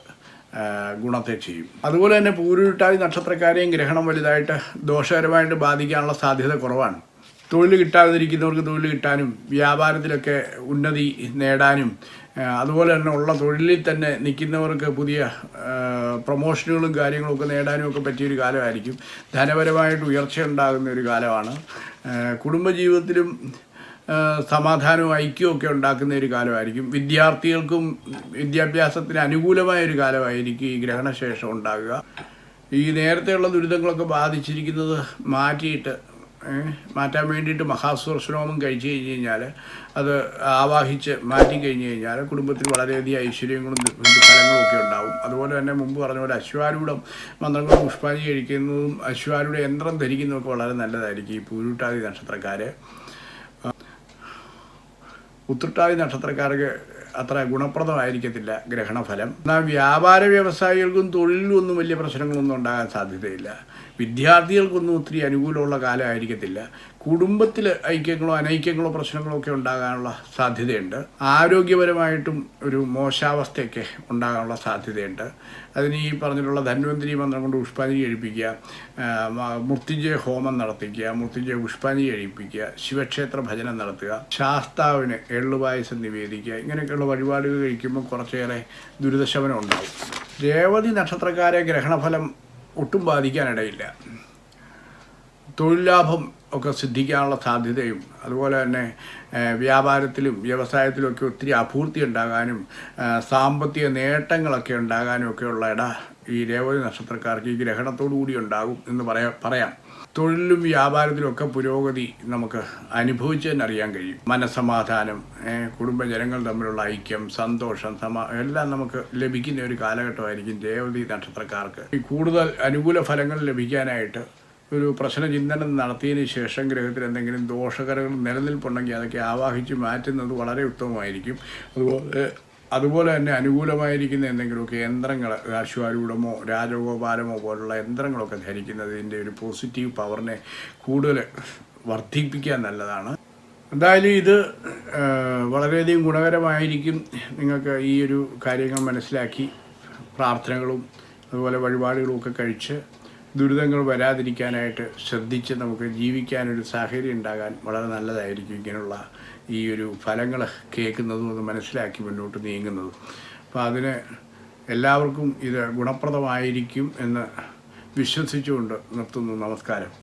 ഗുണത്തെ ചെയ്യും. അതുപോലെ തന്നെ പൂരുരുട്ടാതി നക്ഷത്രക്കാരെയും ഗ്രഹണം വലുതായിട്ട് ദോഷകരമായിട്ട് ബാധിക്കാനുള്ള സാധ്യത കുറവാണ്. തൊഴിൽ കിട്ടാതിരിക്കുന്നവർക്ക് തൊഴിൽ കിട്ടാനും വ്യാപാരത്തിലൊക്കെ ഉന്നതി നേടാനും അതുപോലെ തന്നെ ഉള്ള തൊഴിലിൽ തന്നെ നിൽക്കുന്നവർക്ക് പുതിയ പ്രൊമോഷനുകളും കാര്യങ്ങളും ഒക്കെ നേടാനും ഒക്കെ പറ്റിയൊരു കാലമായിരിക്കും. ധനപരമായിട്ട് ഉയർച്ച ഉണ്ടാകുന്ന ഒരു കാലമാണ്. കുടുംബജീവിതത്തിലും സമാധാനവും ഐക്യമൊക്കെ ഉണ്ടാക്കുന്ന ഒരു കാലമായിരിക്കും. വിദ്യാർത്ഥികൾക്കും വിദ്യാഭ്യാസത്തിന് അനുകൂലമായ ഒരു കാലമായിരിക്കും ഈ ഗ്രഹണശേഷം ഉണ്ടാകുക. ഈ നേരത്തെയുള്ള ദുരിതങ്ങളൊക്കെ ബാധിച്ചിരിക്കുന്നത് മാറ്റിയിട്ട് മാറ്റാൻ വേണ്ടിയിട്ട് മഹാസുദർശനോമം കഴിച്ചു കഴിഞ്ഞ് കഴിഞ്ഞാൽ അത് ആവാഹിച്ച് മാറ്റി കഴിഞ്ഞ് കഴിഞ്ഞാൽ കുടുംബത്തിൽ വളരെയധികം ഐശ്വര്യങ്ങളും ഫലങ്ങളും ഒക്കെ ഉണ്ടാവും. അതുപോലെ തന്നെ മുമ്പ് പറഞ്ഞ പോലെ അശ്വാരൂഢം മന്ത്രങ്ങൾ പുഷ്പാഞ്ജലി കഴിക്കുന്നതും അശ്വാരൂഢ യന്ത്രം ധരിക്കുന്നതൊക്കെ വളരെ നല്ലതായിരിക്കും ഈ പൂരുട്ടാതി നക്ഷത്രക്കാർ ഉത്രട്ടാതി നക്ഷത്രക്കാർക്ക് അത്ര ഗുണപ്രദമായിരിക്കത്തില്ല ഗ്രഹണഫലം. എന്നാൽ വ്യാപാര വ്യവസായികൾക്കും തൊഴിലിലും ഒന്നും വലിയ പ്രശ്നങ്ങളൊന്നും ഉണ്ടാകാൻ സാധ്യതയില്ല. വിദ്യാർത്ഥികൾക്കൊന്നും ഒത്തിരി അനുകൂലമുള്ള കാലമായിരിക്കത്തില്ല. കുടുംബത്തിൽ ഐക്യങ്ങളോ അനൈക്യങ്ങളോ പ്രശ്നങ്ങളോ ഒക്കെ ഉണ്ടാകാനുള്ള സാധ്യതയുണ്ട്. ആരോഗ്യപരമായിട്ടും ഒരു മോശാവസ്ഥയൊക്കെ ഉണ്ടാകാനുള്ള സാധ്യതയുണ്ട്. അതിന് ഈ പറഞ്ഞിട്ടുള്ള ധന്വന്തിരി മന്ത്രം കൊണ്ട് പുഷ്പാഞ്ജലി കഴിപ്പിക്കുക മൃത്യുജയ ഹോമം നടത്തിക്കുക മൃത്യുഞ്ജയ പുഷ്പാഞ്ജലി കഴിപ്പിക്കുക ശിവക്ഷേത്ര ഭജനം നടത്തുക ശാസ്താവിന് എള്ളുപായസം നിവേദിക്കുക ഇങ്ങനെയൊക്കെയുള്ള വഴിപാടുകൾ കഴിക്കുമ്പോൾ കുറച്ചേറെ ദുരിതശമനം ഉണ്ടാവും രേവതി നക്ഷത്രക്കാരെ ഗ്രഹണഫലം ഒട്ടും ബാധിക്കാനിടയില്ല. തൊഴിൽ ലാഭം ഒക്കെ സിദ്ധിക്കാനുള്ള സാധ്യതയും അതുപോലെ തന്നെ വ്യാപാരത്തിലും വ്യവസായത്തിലും ഒക്കെ ഒത്തിരി അഭൂർത്തി ഉണ്ടാകാനും സാമ്പത്തിക നേട്ടങ്ങളൊക്കെ ഉണ്ടാകാനും ഒക്കെയുള്ള ഇട ഈ രേവതി നക്ഷത്രക്കാർക്ക് ഈ ഗ്രഹണത്തോടു കൂടി ഉണ്ടാകും എന്ന് പറയാ പറയാം. തൊഴിലും വ്യാപാരത്തിലും ഒക്കെ പുരോഗതി നമുക്ക് അനുഭവിച്ചു തന്നെ അറിയാൻ കഴിയും. മനസമാധാനം കുടുംബജനങ്ങൾ തമ്മിലുള്ള ഐക്യം സന്തോഷം സമാ എല്ലാം നമുക്ക് ലഭിക്കുന്ന ഒരു കാലഘട്ടമായിരിക്കും രേവതി നക്ഷത്രക്കാർക്ക്. ഈ കൂടുതൽ അനുകൂല ഫലങ്ങൾ ലഭിക്കാനായിട്ട് ഒരു പ്രശ്ന ചിന്തനം നടത്തിയതിന് ശേഷം ഗ്രഹത്തിൽ എന്തെങ്കിലും ദോഷകരങ്ങൾ നിലനിൽപ്പുണ്ടെങ്കിൽ അതൊക്കെ ആവാഹിച്ച് മാറ്റുന്നത് വളരെ ഉത്തമമായിരിക്കും. അതുപോലെ അതുപോലെ തന്നെ അനുകൂലമായിരിക്കുന്ന എന്തെങ്കിലുമൊക്കെ യന്ത്രങ്ങൾ അശ്വാരൂഢമോ രാജഗോപാലമോ പോലുള്ള യന്ത്രങ്ങളൊക്കെ ധരിക്കുന്നതിന്റെ ഒരു പോസിറ്റീവ് പവറിനെ കൂടുതൽ വർദ്ധിപ്പിക്കാൻ നല്ലതാണ്. എന്തായാലും ഇത് വളരെയധികം ഗുണകരമായിരിക്കും. നിങ്ങൾക്ക് ഈ ഒരു കാര്യങ്ങൾ മനസ്സിലാക്കി പ്രാർത്ഥനകളും അതുപോലെ വഴിപാടുകളും ഒക്കെ കഴിച്ച് ദുരിതങ്ങൾ വരാതിരിക്കാനായിട്ട് ശ്രദ്ധിച്ച് നമുക്ക് ജീവിക്കാനൊരു സാഹചര്യം ഉണ്ടാകാൻ വളരെ നല്ലതായിരിക്കും ഇങ്ങനെയുള്ള ഈ ഒരു ഫലങ്ങൾ കേൾക്കുന്നതും അത് മനസ്സിലാക്കി മുന്നോട്ട് നീങ്ങുന്നതും. അപ്പോൾ അതിന് എല്ലാവർക്കും ഇത് ഗുണപ്രദമായിരിക്കും എന്ന് വിശ്വസിച്ചുകൊണ്ട് നിർത്തുന്നു. നമസ്കാരം.